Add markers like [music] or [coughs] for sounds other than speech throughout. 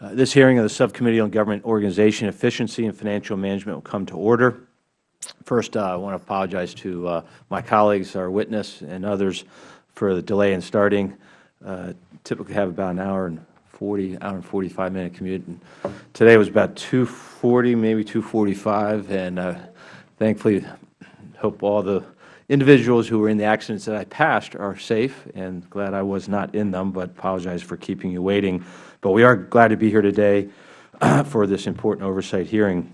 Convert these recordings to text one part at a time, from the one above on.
Uh, This hearing of the Subcommittee on Government Organization, Efficiency, and Financial Management will come to order. First, uh, I want to apologize to uh, my colleagues, our witness, and others for the delay in starting. Uh, Typically have about an hour and 40, hour and 45 minute commute. And Today was about 2:40, maybe 2:45, and uh, thankfully, hope all the individuals who were in the accidents that I passed are safe, and glad I was not in them, but apologize for keeping you waiting. But we are glad to be here today [clears throat] for this important oversight hearing.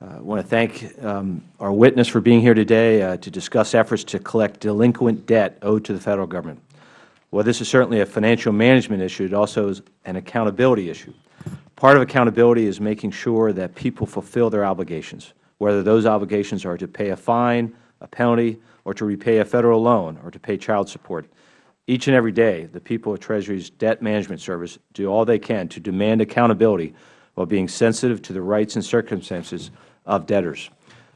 I want to thank um, our witness for being here today uh, to discuss efforts to collect delinquent debt owed to the Federal Government. While this is certainly a financial management issue, it also is an accountability issue. Part of accountability is making sure that people fulfill their obligations, whether those obligations are to pay a fine, a penalty, or to repay a Federal loan, or to pay child support. Each and every day, the people of Treasury's Debt Management Service do all they can to demand accountability while being sensitive to the rights and circumstances of debtors.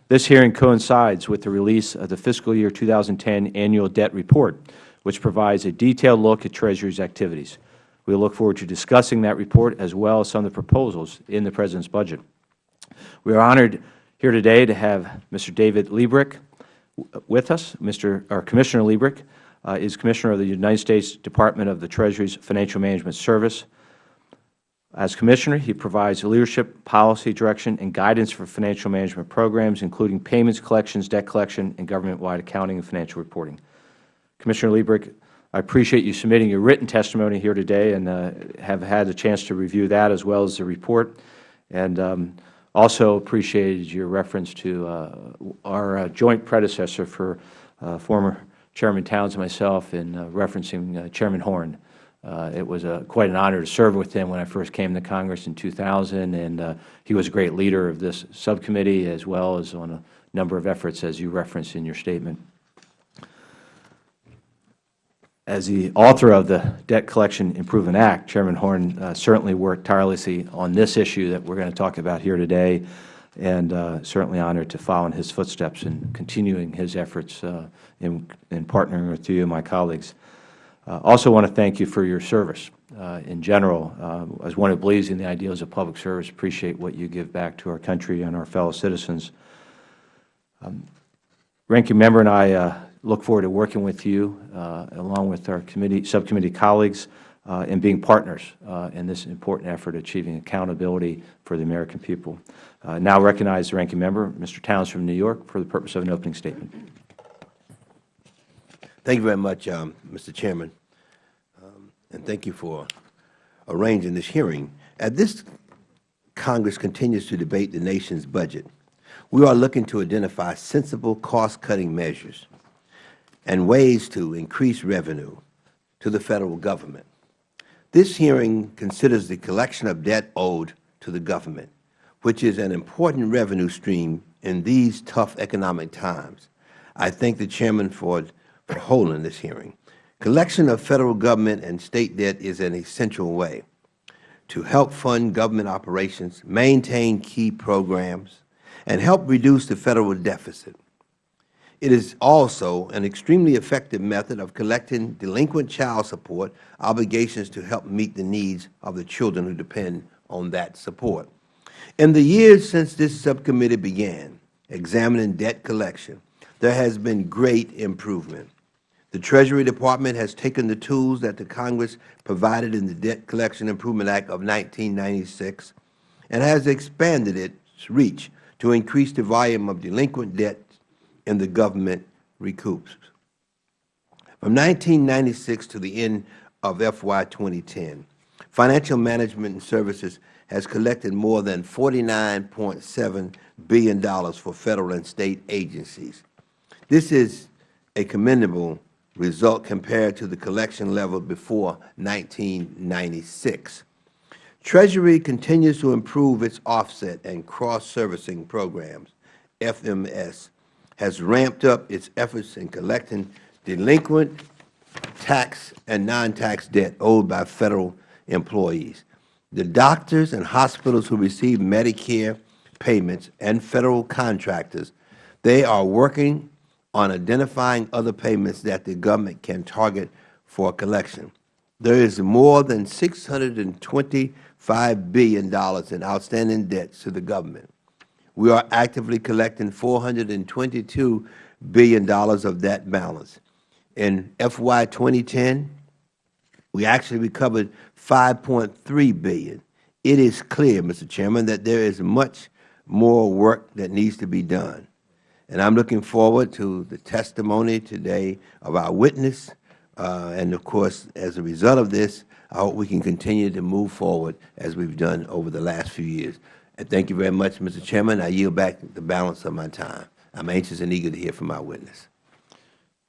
This hearing coincides with the release of the fiscal year 2010 annual debt report, which provides a detailed look at Treasury's activities. We look forward to discussing that report as well as some of the proposals in the President's budget. We are honored here today to have Mr. David Lebryk with us. Mr. or Commissioner Lebryk uh, is Commissioner of the United States Department of the Treasury's Financial Management Service. As Commissioner, he provides leadership, policy direction, and guidance for financial management programs, including payments, collections, debt collection, and government-wide accounting and financial reporting. Commissioner Lebryk, I appreciate you submitting your written testimony here today and uh, have had a chance to review that as well as the report, and um, also appreciated your reference to uh, our uh, joint predecessor for uh, former Chairman Towns and myself in uh, referencing uh, Chairman Horn. It was quite an honor to serve with him when I first came to Congress in 2000, and he was a great leader of this subcommittee as well as on a number of efforts, as you referenced in your statement. As the author of the Debt Collection Improvement Act, Chairman Horn uh, certainly worked tirelessly on this issue that we are going to talk about here today, and uh, certainly honored to follow in his footsteps and continuing his efforts uh, in, in partnering with you and my colleagues. Uh, also want to thank you for your service uh, in general. Uh, as one who believes in the ideals of public service, appreciate what you give back to our country and our fellow citizens. Um, Ranking Member and I look forward to working with you, uh, along with our committee, subcommittee colleagues, uh, and being partners uh, in this important effort achieving accountability for the American people. Now recognize the Ranking Member, Mr. Towns from New York, for the purpose of an opening statement. Thank you very much, um, Mr. Chairman, um, and thank you for arranging this hearing. As this Congress continues to debate the nation's budget, we are looking to identify sensible cost-cutting measures and ways to increase revenue to the Federal Government. This hearing considers the collection of debt owed to the government, which is an important revenue stream in these tough economic times. I thank the Chairman for for holding this hearing. Collection of Federal Government and State debt is an essential way to help fund government operations, maintain key programs, and help reduce the Federal deficit. It is also an extremely effective method of collecting delinquent child support obligations to help meet the needs of the children who depend on that support. In the years since this subcommittee began examining debt collection, there has been great improvement. The Treasury Department has taken the tools that the Congress provided in the Debt Collection Improvement Act of 1996 and has expanded its reach to increase the volume of delinquent debt in the government recoups. From 1996 to the end of FY 2010, Financial Management and Services has collected more than $49.7 billion for Federal and State agencies. This is a commendable result compared to the collection level before 1996. Treasury continues to improve its offset and cross-servicing programs. FMS has ramped up its efforts in collecting delinquent tax and non-tax debt owed by Federal employees. The doctors and hospitals who receive Medicare payments and Federal contractors, they are working on identifying other payments that the government can target for collection. There is more than $625 billion in outstanding debts to the government. We are actively collecting $422 billion of that balance. In FY 2010, we actually recovered 5.3 billion. It is clear, Mr. Chairman, that there is much more work that needs to be done. And I am looking forward to the testimony today of our witness. Uh, and, of course, as a result of this, I hope we can continue to move forward as we have done over the last few years. Thank you very much, Mr. Chairman. I yield back the balance of my time. I am anxious and eager to hear from our witness.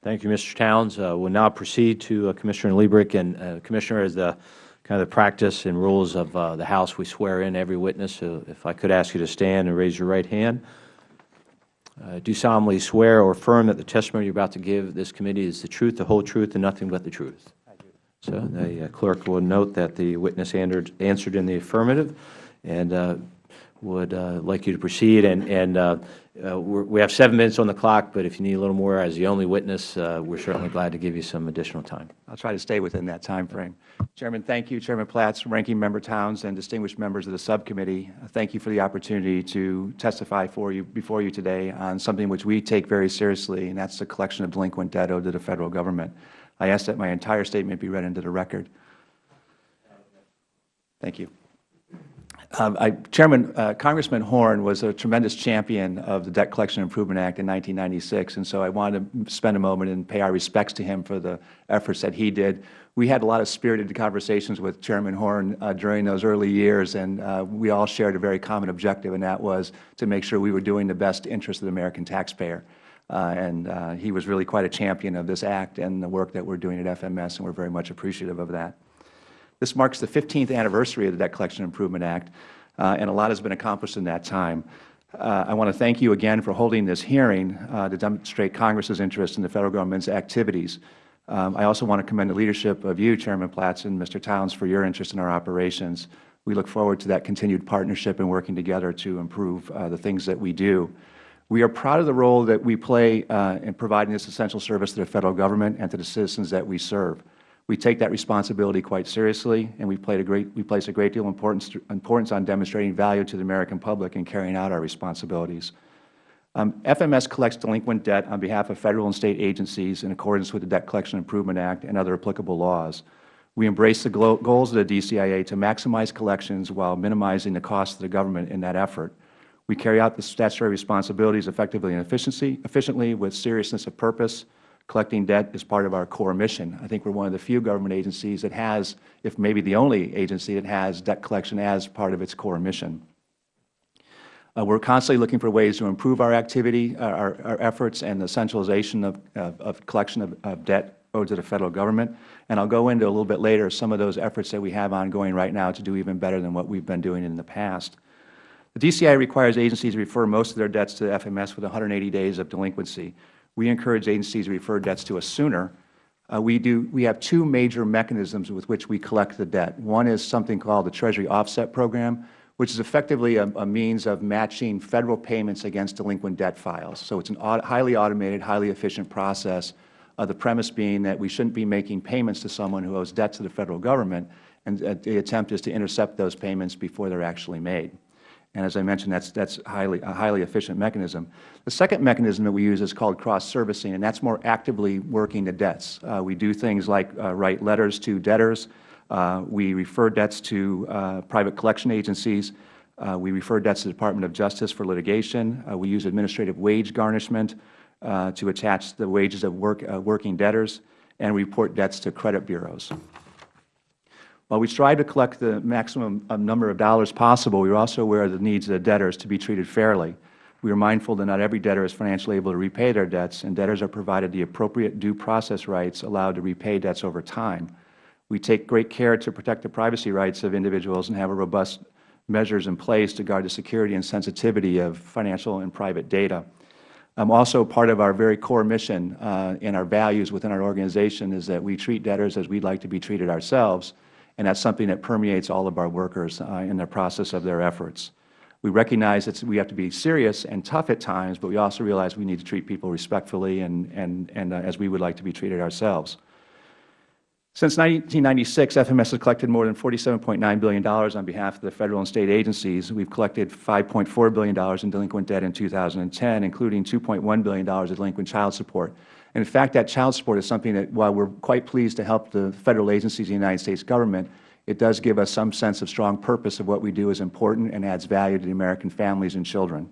Thank you, Mr. Towns. Uh, we'll now proceed to uh, Commissioner Lebryk. And, uh, Commissioner, as the kind of the practice and rules of uh, the House, we swear in every witness. So if I could ask you to stand and raise your right hand. Uh, do solemnly swear or affirm that the testimony you are about to give this committee is the truth, the whole truth, and nothing but the truth. So the uh, clerk will note that the witness answered, answered in the affirmative, and would uh, like you to proceed. And, and uh, uh, we have seven minutes on the clock, but if you need a little more as the only witness, uh, we are certainly glad to give you some additional time. I'll try to stay within that time frame. Chairman, thank you. Chairman Platts, Ranking Member Towns, and distinguished members of the subcommittee, uh, thank you for the opportunity to testify for you, before you today on something which we take very seriously, and that is the collection of delinquent debt owed to the Federal Government. I ask that my entire statement be read into the record. Thank you. Um, I, Chairman, uh, Congressman Horn was a tremendous champion of the Debt Collection Improvement Act in 1996, and so I wanted to spend a moment and pay our respects to him for the efforts that he did. We had a lot of spirited conversations with Chairman Horn uh, during those early years, and uh, we all shared a very common objective, and that was to make sure we were doing the best interest of the American taxpayer. Uh, and uh, he was really quite a champion of this act and the work that we are doing at FMS, and we are very much appreciative of that. This marks the 15th anniversary of the Debt Collection Improvement Act, uh, and a lot has been accomplished in that time. Uh, I want to thank you again for holding this hearing uh, to demonstrate Congress's interest in the Federal Government's activities. Um, I also want to commend the leadership of you, Chairman Platts and Mr. Towns, for your interest in our operations. We look forward to that continued partnership and working together to improve uh, the things that we do. We are proud of the role that we play uh, in providing this essential service to the Federal Government and to the citizens that we serve. We take that responsibility quite seriously, and we, great, we place a great deal of importance, importance on demonstrating value to the American public and carrying out our responsibilities. Um, FMS collects delinquent debt on behalf of Federal and State agencies in accordance with the Debt Collection Improvement Act and other applicable laws. We embrace the goals of the DCIA to maximize collections while minimizing the cost of the government in that effort. We carry out the statutory responsibilities effectively and efficiently with seriousness of purpose, collecting debt is part of our core mission. I think we are one of the few government agencies that has, if maybe the only agency that has debt collection as part of its core mission. Uh, we are constantly looking for ways to improve our activity, uh, our, our efforts, and the centralization of, of, of collection of, of debt owed to the Federal Government. And I will go into a little bit later some of those efforts that we have ongoing right now to do even better than what we have been doing in the past. The DCI requires agencies to refer most of their debts to the FMS with 180 days of delinquency. We encourage agencies to refer debts to us sooner. Uh, we, do, we have two major mechanisms with which we collect the debt. One is something called the Treasury Offset Program, which is effectively a, a means of matching Federal payments against delinquent debt files. So it is a highly automated, highly efficient process, uh, the premise being that we shouldn't be making payments to someone who owes debt to the Federal Government, and uh, the attempt is to intercept those payments before they are actually made. And as I mentioned, that's, that's highly, a highly efficient mechanism. The second mechanism that we use is called cross-servicing, and that's more actively working the debts. Uh, we do things like uh, write letters to debtors. Uh, we refer debts to uh, private collection agencies. Uh, we refer debts to the Department of Justice for litigation. Uh, we use administrative wage garnishment to attach the wages of work, working debtors, and report debts to credit bureaus. While we strive to collect the maximum number of dollars possible, we are also aware of the needs of the debtors to be treated fairly. We are mindful that not every debtor is financially able to repay their debts, and debtors are provided the appropriate due process rights allowed to repay debts over time. We take great care to protect the privacy rights of individuals and have robust measures in place to guard the security and sensitivity of financial and private data. Um, also, part of our very core mission uh, and our values within our organization is that we treat debtors as we would like to be treated ourselves, and that is something that permeates all of our workers uh, in the process of their efforts. We recognize that we have to be serious and tough at times, but we also realize we need to treat people respectfully and, and, and uh, as we would like to be treated ourselves. Since 1996, FMS has collected more than $47.9 billion on behalf of the Federal and State agencies. We have collected $5.4 billion in delinquent debt in 2010, including $2.1 billion in delinquent child support. And in fact, that child support is something that, while we are quite pleased to help the Federal agencies in the United States Government, it does give us some sense of strong purpose of what we do is important and adds value to the American families and children.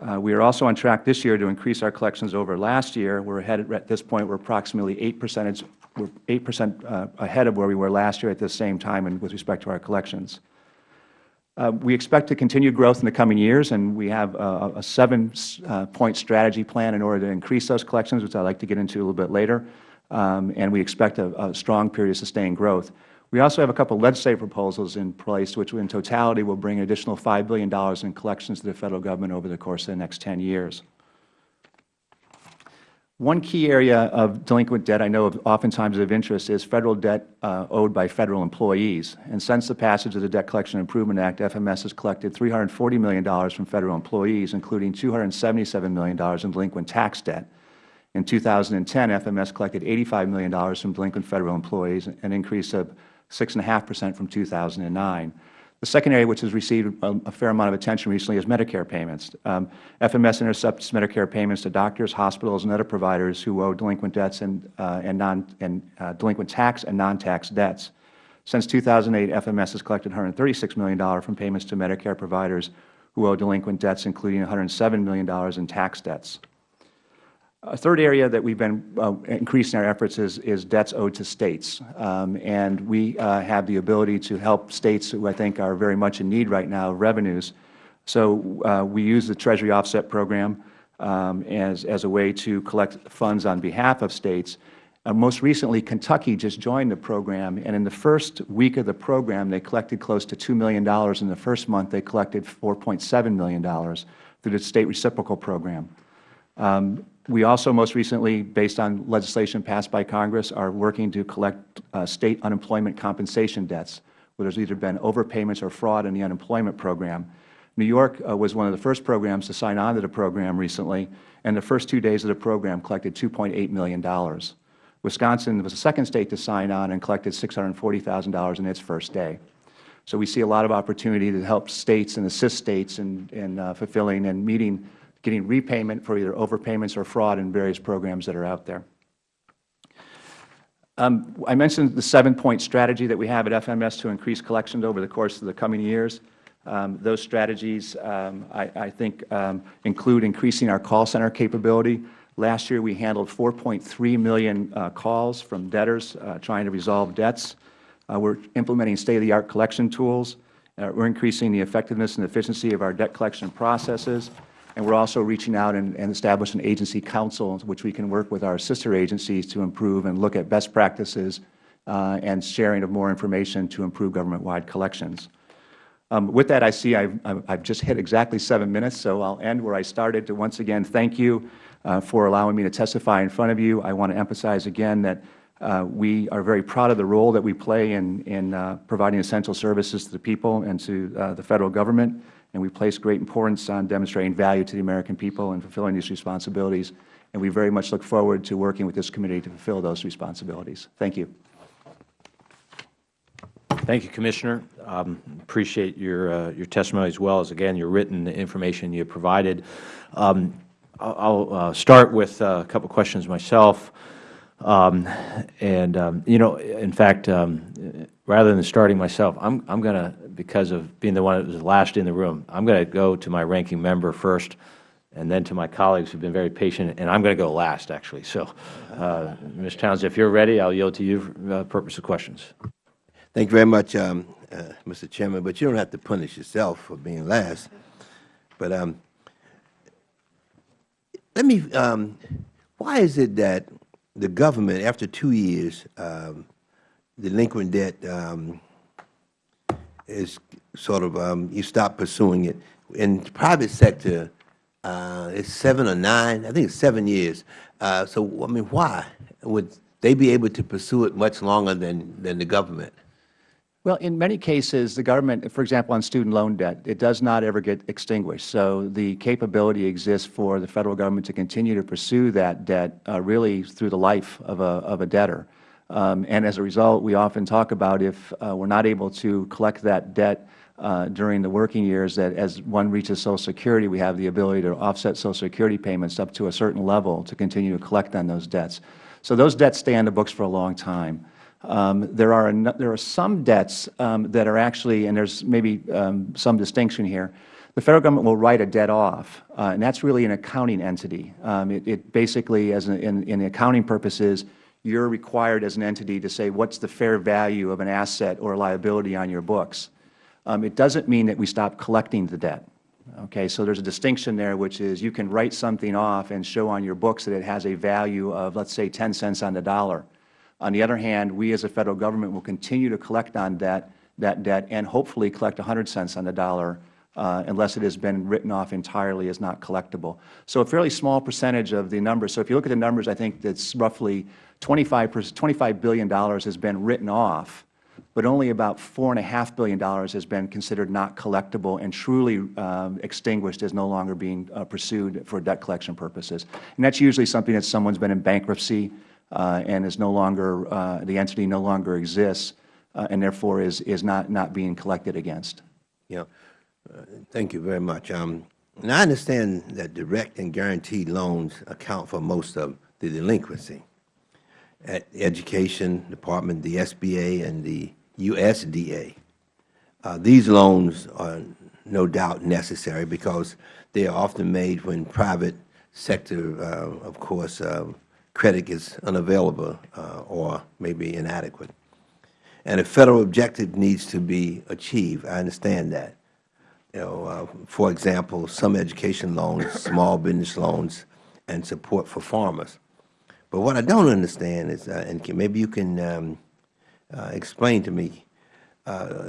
Uh, we are also on track this year to increase our collections over last year. We are ahead at this point. We are approximately 8 percentage, we're 8 percent uh, ahead of where we were last year at this same time and with respect to our collections. Uh, we expect to continue growth in the coming years, and we have a, a seven-point uh, strategy plan in order to increase those collections, which I would like to get into a little bit later. Um, and we expect a, a strong period of sustained growth. We also have a couple of legislative proposals in place, which in totality will bring an additional $5 billion in collections to the Federal Government over the course of the next 10 years. One key area of delinquent debt I know of oftentimes of interest is Federal debt uh, owed by Federal employees. And since the passage of the Debt Collection Improvement Act, FMS has collected $340 million from Federal employees, including $277 million in delinquent tax debt. In 2010, FMS collected $85 million from delinquent Federal employees, an increase of 6.5 percent from 2009. The second area which has received a, a fair amount of attention recently is Medicare payments. Um, FMS intercepts Medicare payments to doctors, hospitals, and other providers who owe delinquent debts and, uh, and, non, and uh, delinquent tax and non-tax debts. Since 2008, FMS has collected $136 million from payments to Medicare providers who owe delinquent debts, including $107 million in tax debts. A third area that we have been uh, increasing our efforts is, is, debts owed to States. Um, and we uh, have the ability to help States who I think are very much in need right now of revenues. So uh, we use the Treasury Offset Program um, as, as a way to collect funds on behalf of States. Uh, most recently, Kentucky just joined the program, and in the first week of the program, they collected close to $2 million. In the first month, they collected $4.7 million through the State Reciprocal Program. Um, we also most recently, based on legislation passed by Congress, are working to collect uh, State unemployment compensation debts, where there has either been overpayments or fraud in the unemployment program. New York uh, was one of the first programs to sign on to the program recently, and the first two days of the program collected $2.8 million. Wisconsin was the second State to sign on and collected $640,000 in its first day. So we see a lot of opportunity to help States and assist States in, in uh, fulfilling and meeting getting repayment for either overpayments or fraud in various programs that are out there. Um, I mentioned the seven-point strategy that we have at FMS to increase collections over the course of the coming years. Um, those strategies, um, I, I, think, um, include increasing our call center capability. Last year, we handled 4.3 million uh, calls from debtors uh, trying to resolve debts. Uh, we are implementing state-of-the-art collection tools. Uh, we are increasing the effectiveness and efficiency of our debt collection processes. And we are also reaching out and, and establishing an agency council, which we can work with our sister agencies to improve and look at best practices uh, and sharing of more information to improve government-wide collections. Um, with that, I see I have just hit exactly seven minutes, so I will end where I started to once again thank you uh, for allowing me to testify in front of you. I want to emphasize again that uh, we are very proud of the role that we play in, in uh, providing essential services to the people and to uh, the Federal Government and we place great importance on demonstrating value to the American people and fulfilling these responsibilities. And we very much look forward to working with this committee to fulfill those responsibilities. Thank you. Thank you, Commissioner. Um, appreciate your uh, your testimony as well as again your written information you provided. Um, I'll, uh, start with uh, a couple questions myself. Um, and um, you know, in fact, um, rather than starting myself, I'm I'm going to because of being the one that was last in the room, I'm going to go to my ranking member first and then to my colleagues who have been very patient, and I'm going to go last, actually. So, uh, Ms. Townsend, if you are ready, I will yield to you for the purpose of questions. Thank you very much, um, uh, Mr. Chairman, but you don't have to punish yourself for being last. But um, let me, um, why is it that the government, after two years, um, delinquent debt um, is sort of um, you stop pursuing it. In the private sector, uh, it's seven or nine. I think it's seven years. Uh, so I mean, why would they be able to pursue it much longer than than the government? Well, in many cases, the government, for example, on student loan debt, it does not ever get extinguished. So the capability exists for the Federal Government to continue to pursue that debt uh, really through the life of a, of a debtor. Um, and as a result, we often talk about if uh, we are not able to collect that debt uh, during the working years, that as one reaches Social Security, we have the ability to offset Social Security payments up to a certain level to continue to collect on those debts. So those debts stay on the books for a long time. Um, there, are there are some debts um, that are actually, and there is maybe um, some distinction here, the Federal Government will write a debt off, uh, and that is really an accounting entity. Um, it, it basically, as an, in, in accounting purposes, you are required as an entity to say what is the fair value of an asset or liability on your books. Um, it doesn't mean that we stop collecting the debt. Okay, so there's a distinction there, which is you can write something off and show on your books that it has a value of, let's say, 10 cents on the dollar. On the other hand, we as a Federal Government will continue to collect on that, that debt and hopefully collect 100 cents on the dollar uh, unless it has been written off entirely as not collectible. So a fairly small percentage of the numbers. So if you look at the numbers, I think that's roughly 25, $25 billion has been written off, but only about $4.5 billion has been considered not collectible and truly um, extinguished as no longer being uh, pursued for debt collection purposes. And that's usually something that someone's been in bankruptcy uh, and is no longer, uh, the entity no longer exists uh, and therefore is, is not, not being collected against. Yeah. Uh, Thank you very much. Um, And I understand that direct and guaranteed loans account for most of the delinquency. At Education Department, the SBA, and the USDA, uh, these loans are no doubt necessary because they are often made when private sector, uh, of course, uh, credit is unavailable uh, or maybe inadequate. And a Federal objective needs to be achieved. I understand that you know, uh, for example, some education loans, small business loans, and support for farmers. But what I don't understand is, uh, and can, maybe you can um, uh, explain to me, uh,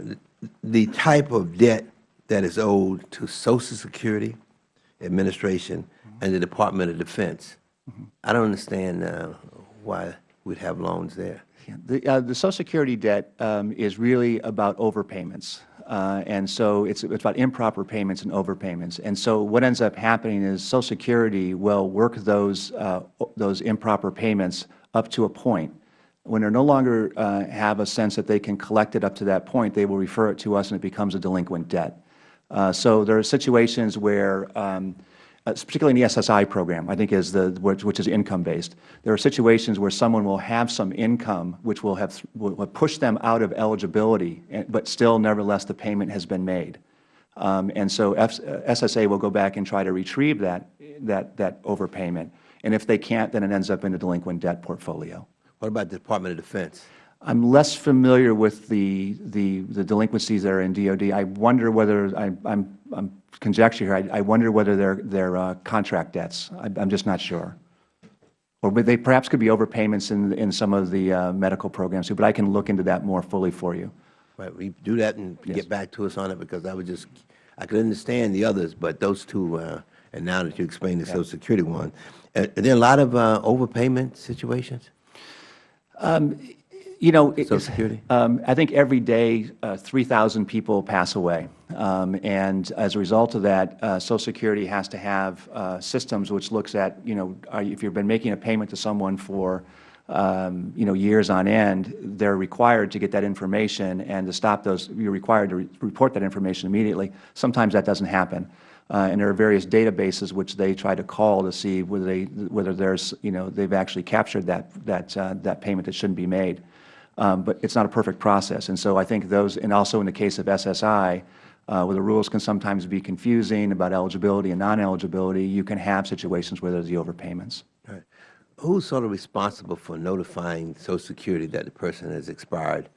the type of debt that is owed to Social Security Administration and the Department of Defense. I don't understand uh, why we'd have loans there. The, uh, the Social Security debt um, is really about overpayments. Uh, and so it's, it's about improper payments and overpayments. And so what ends up happening is Social Security will work those, uh, those improper payments up to a point. When they no longer uh, have a sense that they can collect it up to that point, they will refer it to us and it becomes a delinquent debt. Uh, so there are situations where um, particularly in the SSI program, I think is the, which, which is income-based. There are situations where someone will have some income which will have, will have them out of eligibility, eh, but still nevertheless the payment has been made. Um, and so F, uh, SSA will go back and try to retrieve that, that, that overpayment. And if they can't, then it ends up in a delinquent debt portfolio. What about the Department of Defense? I'm less familiar with the, the, the delinquencies that are in DOD. I wonder whether, I, I'm, I'm conjecture here, I, I wonder whether they're, they're uh, contract debts. I, I'm just not sure. Or they perhaps could be overpayments in, in some of the uh, medical programs too, but I can look into that more fully for you. Right, we do that and get back to us on it because I would just, I could understand the others, but those two, uh, and now that you explained the Social Security one, are there a lot of uh, overpayment situations? You know, it- Social Security? Um, I think every day, uh, 3,000 people pass away. Um, and as a result of that, uh, Social Security has to have uh, systems which looks at, you know, are, if you've been making a payment to someone for, um, you know, years on end, they're required to get that information and to stop those, you're required to re report that information immediately. Sometimes that doesn't happen. Uh, and there are various databases which they try to call to see whether they, whether there's, you know, they've actually captured that, that, uh, that payment that shouldn't be made. Um, but it's not a perfect process. And so I think those, and also in the case of SSI, uh, where the rules can sometimes be confusing about eligibility and non-eligibility, you can have situations where there's the overpayments. Right. Who's sort of responsible for notifying Social Security that the person has expired?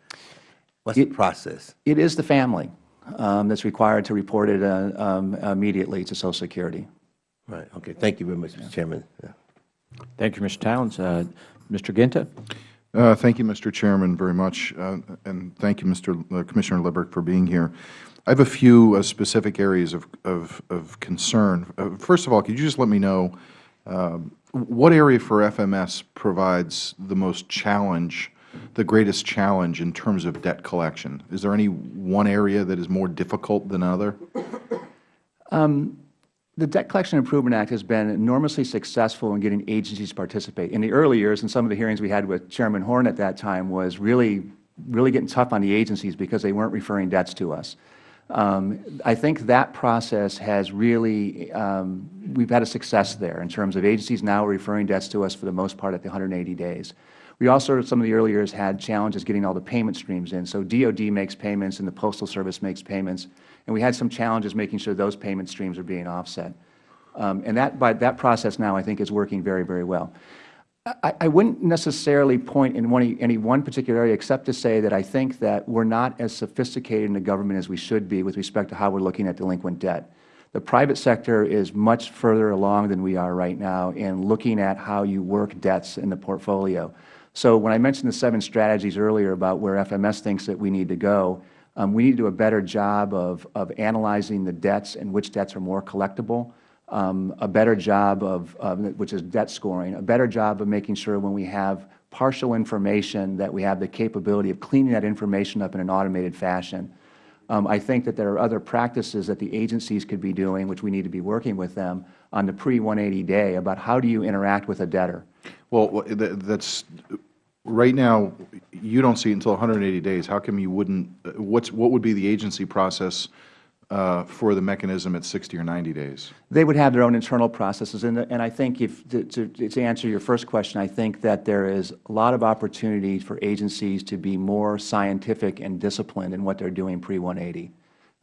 What's the process? It is the family um, that's required to report it uh, um, immediately to Social Security. Right, okay, thank you very much, Mr. Chairman. Yeah. Thank you, Mr. Towns. Uh, Mr. Guinta? Uh, Thank you, Mr. Chairman, very much, uh, and thank you, Mr. Uh, Commissioner Lippert, for being here. I have a few uh, specific areas of, of, of concern. Uh, First of all, could you just let me know um, what area for FMS provides the most challenge, the greatest challenge in terms of debt collection? Is there any one area that is more difficult than other? The Debt Collection Improvement Act has been enormously successful in getting agencies to participate. In the early years, and some of the hearings we had with Chairman Horn at that time was really, really getting tough on the agencies because they weren't referring debts to us. Um, I think that process has really, um, we've had a success there in terms of agencies now referring debts to us for the most part at the 180 days. We also, some of the early years, had challenges getting all the payment streams in. So DOD makes payments and the Postal Service makes payments. And we had some challenges making sure those payment streams are being offset. Um, and that, by, that process now, I think, is working very, very well. I, I wouldn't necessarily point in one, any one particular area except to say that I think that we are not as sophisticated in the government as we should be with respect to how we are looking at delinquent debt. The private sector is much further along than we are right now in looking at how you work debts in the portfolio. So when I mentioned the seven strategies earlier about where FMS thinks that we need to go, um, we need to do a better job of, of analyzing the debts and which debts are more collectible, um, a better job of, which is debt scoring, a better job of making sure when we have partial information that we have the capability of cleaning that information up in an automated fashion. Um, I think that there are other practices that the agencies could be doing, which we need to be working with them on the pre-180 day about how do you interact with a debtor. Well, that's, right now, you don't see it until 180 days. How come you wouldn't, what's, what would be the agency process uh, for the mechanism at 60 or 90 days? They would have their own internal processes. And, and I think if, to, to, to answer your first question, I think that there is a lot of opportunity for agencies to be more scientific and disciplined in what they are doing pre-180.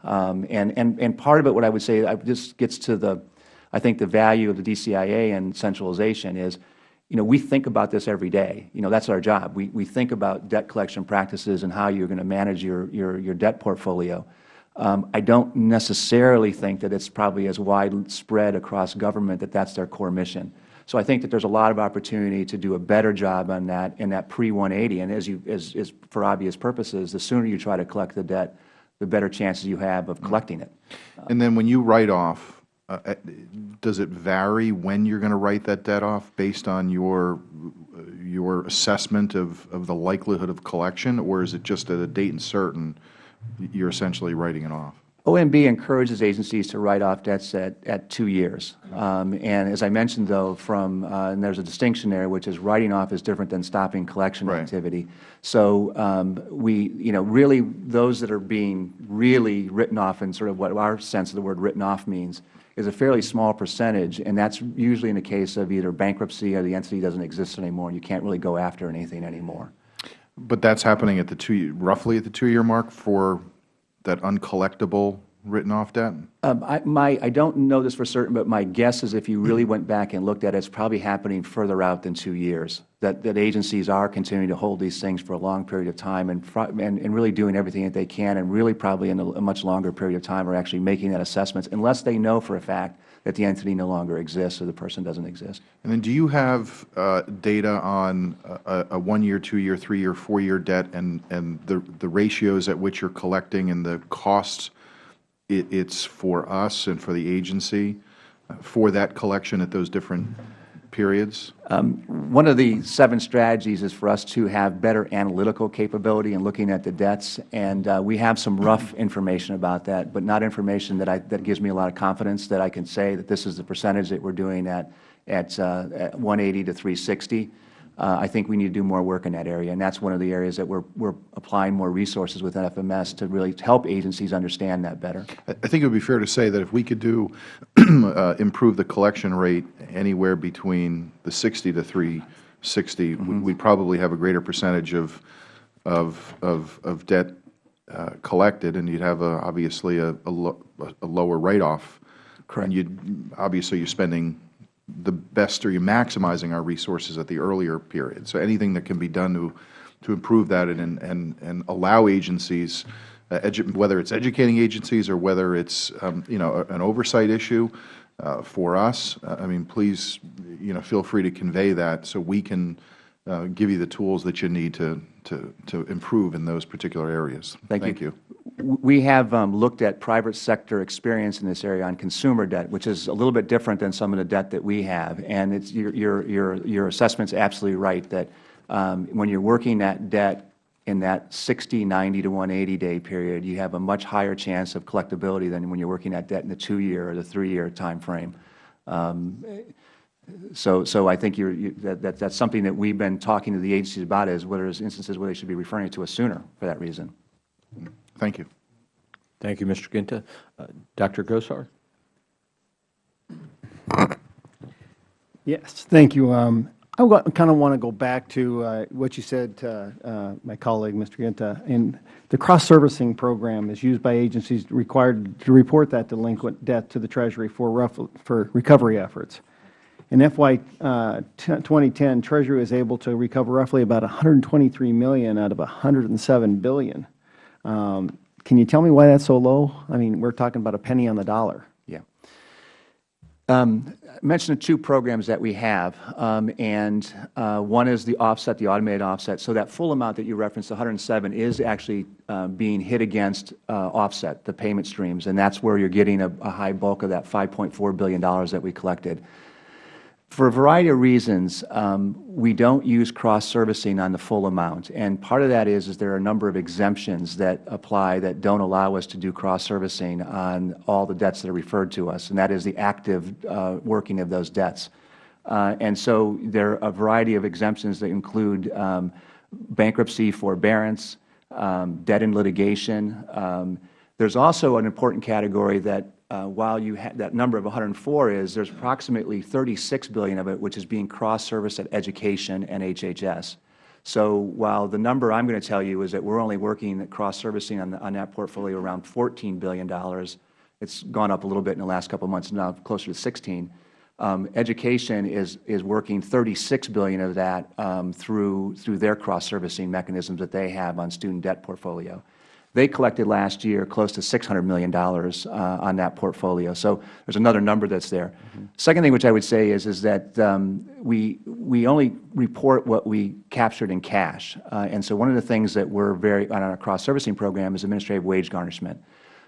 Um, and, and, and part of it, what I would say, this gets to the, I think the value of the DCIA and centralization is, you know, we think about this every day. You know, that's our job. We, we think about debt collection practices and how you're going to manage your, your, your debt portfolio. Um, I don't necessarily think that it's probably as widespread across government that that's their core mission. So I think that there's a lot of opportunity to do a better job on that in that pre-180. And as you, as, as for obvious purposes, the sooner you try to collect the debt, the better chances you have of collecting it. And then when you write off, uh, uh does it vary when you're going to write that debt off based on your your assessment of, of the likelihood of collection, or is it just at a date and certain you're essentially writing it off? OMB encourages agencies to write off debts at, at two years. Um, and as I mentioned, though, from, uh, and there's a distinction there, which is writing off is different than stopping collection right. activity. So um, we, you know, really those that are being really written off in sort of what our sense of the word written off means is a fairly small percentage, and that's usually in the case of either bankruptcy or the entity doesn't exist anymore and you can't really go after anything anymore. But that's happening at the two, roughly at the two-year mark for that uncollectible written-off debt? Um, I, my, I don't know this for certain, but my guess is if you really [clears throat] went back and looked at it, it's probably happening further out than two years, that, that agencies are continuing to hold these things for a long period of time and, and, and really doing everything that they can and really probably in a, a much longer period of time are actually making that assessments, unless they know for a fact that the entity no longer exists or the person doesn't exist. And then do you have uh, data on a, a one-year, two-year, three-year, four-year debt and, and the, the ratios at which you're collecting and the costs it, it's for us and for the agency uh, for that collection at those different periods? Um, one of the seven strategies is for us to have better analytical capability in looking at the debts, and uh, we have some rough information about that, but not information that, I, that gives me a lot of confidence that I can say that this is the percentage that we are doing at, at, uh, at 180 to 360 uh, I think we need to do more work in that area. And that's one of the areas that we're, we're applying more resources within FMS to really help agencies understand that better. I think it would be fair to say that if we could do, [clears throat] uh, improve the collection rate anywhere between the 60 to 360, mm -hmm. we'd probably have a greater percentage of, of, of, of debt uh, collected, and you'd have a, obviously a, a, lo a lower write-off. Correct. And you'd, obviously you're spending the best, or you're maximizing our resources at the earlier period. So anything that can be done to, to improve that and, and, and allow agencies, uh, whether it's educating agencies or whether it's, um, you know, an oversight issue uh, for us, uh, I mean, please, you know, feel free to convey that so we can uh, give you the tools that you need to, to, to improve in those particular areas. Thank, Thank you. you. We have um, looked at private sector experience in this area on consumer debt, which is a little bit different than some of the debt that we have. And it's, your, your, your, your assessment is absolutely right that um, when you are working that debt in that 60, 90 to 180 day period, you have a much higher chance of collectability than when you are working that debt in the two-year or the three-year time frame. Um, so, so I think you're, you, that, that, that's something that we've been talking to the agencies about is whether there's instances where they should be referring it to us sooner for that reason. Thank you. Thank you, Mr. Guinta. Uh, Dr. Gosar? Yes, thank you. Um, I kind of want to go back to uh, what you said, uh, uh, my colleague, Mr. Guinta. And the cross-servicing program is used by agencies required to report that delinquent debt to the Treasury for, rough, for recovery efforts. In FY uh, 2010, Treasury was able to recover roughly about $123 million out of 107 billion. Um, can you tell me why that's so low? I mean, we're talking about a penny on the dollar. Yeah. Um, I mentioned the two programs that we have, um, and uh, one is the offset, the automated offset. So that full amount that you referenced, 107, is actually uh, being hit against uh, offset, the payment streams, and that's where you're getting a, a high bulk of that $5.4 billion that we collected. For a variety of reasons, um, we don't use cross-servicing on the full amount. And part of that is, is there are a number of exemptions that apply that don't allow us to do cross-servicing on all the debts that are referred to us, and that is the active uh, working of those debts. Uh, and so there are a variety of exemptions that include um, bankruptcy forbearance, um, debt in litigation. Um, there's also an important category that uh, while you that number of 104 is, there's approximately 36 billion of it which is being cross-serviced at education and HHS. So while the number I'm going to tell you is that we're only working cross-servicing on, on that portfolio around $14 billion, it's gone up a little bit in the last couple of months, now closer to 16. Um, education is is working 36 billion of that um, through through their cross-servicing mechanisms that they have on student debt portfolio. They collected last year close to $600 million uh, on that portfolio. So there's another number that's there. Mm -hmm. Second thing which I would say is, is that um, we, we only report what we captured in cash. Uh, and so one of the things that we're very, on our cross-servicing program is administrative wage garnishment.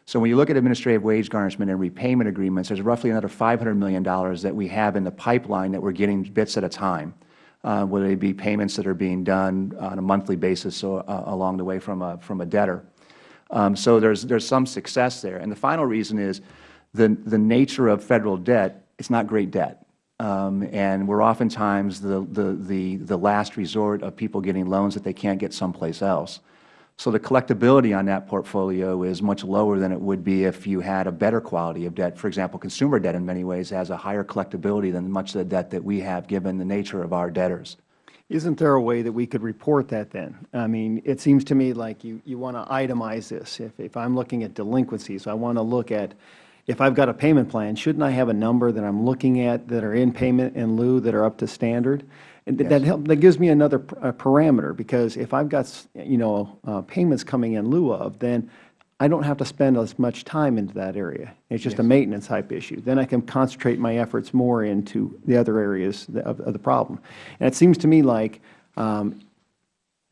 So when you look at administrative wage garnishment and repayment agreements, there's roughly another $500 million that we have in the pipeline that we're getting bits at a time. Uh, whether they be payments that are being done on a monthly basis or, uh, along the way from a, from a debtor. Um, so there's, there's some success there. And the final reason is the, the nature of Federal debt, it's not great debt. Um, and we're oftentimes the, the, the, the last resort of people getting loans that they can't get someplace else. So the collectability on that portfolio is much lower than it would be if you had a better quality of debt. For example, consumer debt in many ways has a higher collectability than much of the debt that we have given the nature of our debtors. Isn't there a way that we could report that then? I mean, it seems to me like you, you want to itemize this. If, if I'm looking at delinquencies, I want to look at, if I've got a payment plan, shouldn't I have a number that I'm looking at that are in payment in lieu that are up to standard? And yes. that, help, that gives me another parameter because if I've got, you know, uh, payments coming in lieu of, then I don't have to spend as much time into that area. It's just yes. a maintenance type issue. Then I can concentrate my efforts more into the other areas of, of the problem. And it seems to me like um,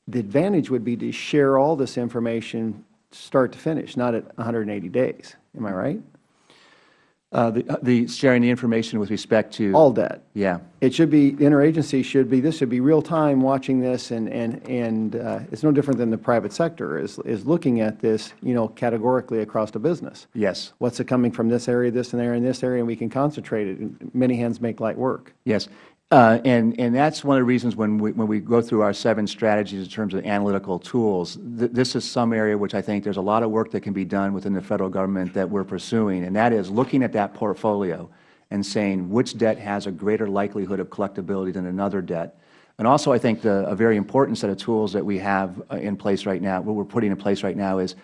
the advantage would be to share all this information start to finish, not at 180 days. Am I right? Uh, the, uh, the sharing the information with respect to all debt. Yeah, it should be the interagency should be this should be real time watching this and and and uh, it's no different than the private sector is is looking at this you know categorically across the business. Yes. What's it coming from this area, this and there, and this area, and we can concentrate it. Many hands make light work. Yes, uh, and, and that's one of the reasons when we, when we go through our seven strategies in terms of analytical tools, th this is some area which I think there's a lot of work that can be done within the Federal Government that we're pursuing, and that is looking at that portfolio and saying which debt has a greater likelihood of collectability than another debt. And also I think the, a very important set of tools that we have uh, in place right now, what we're putting in place right now is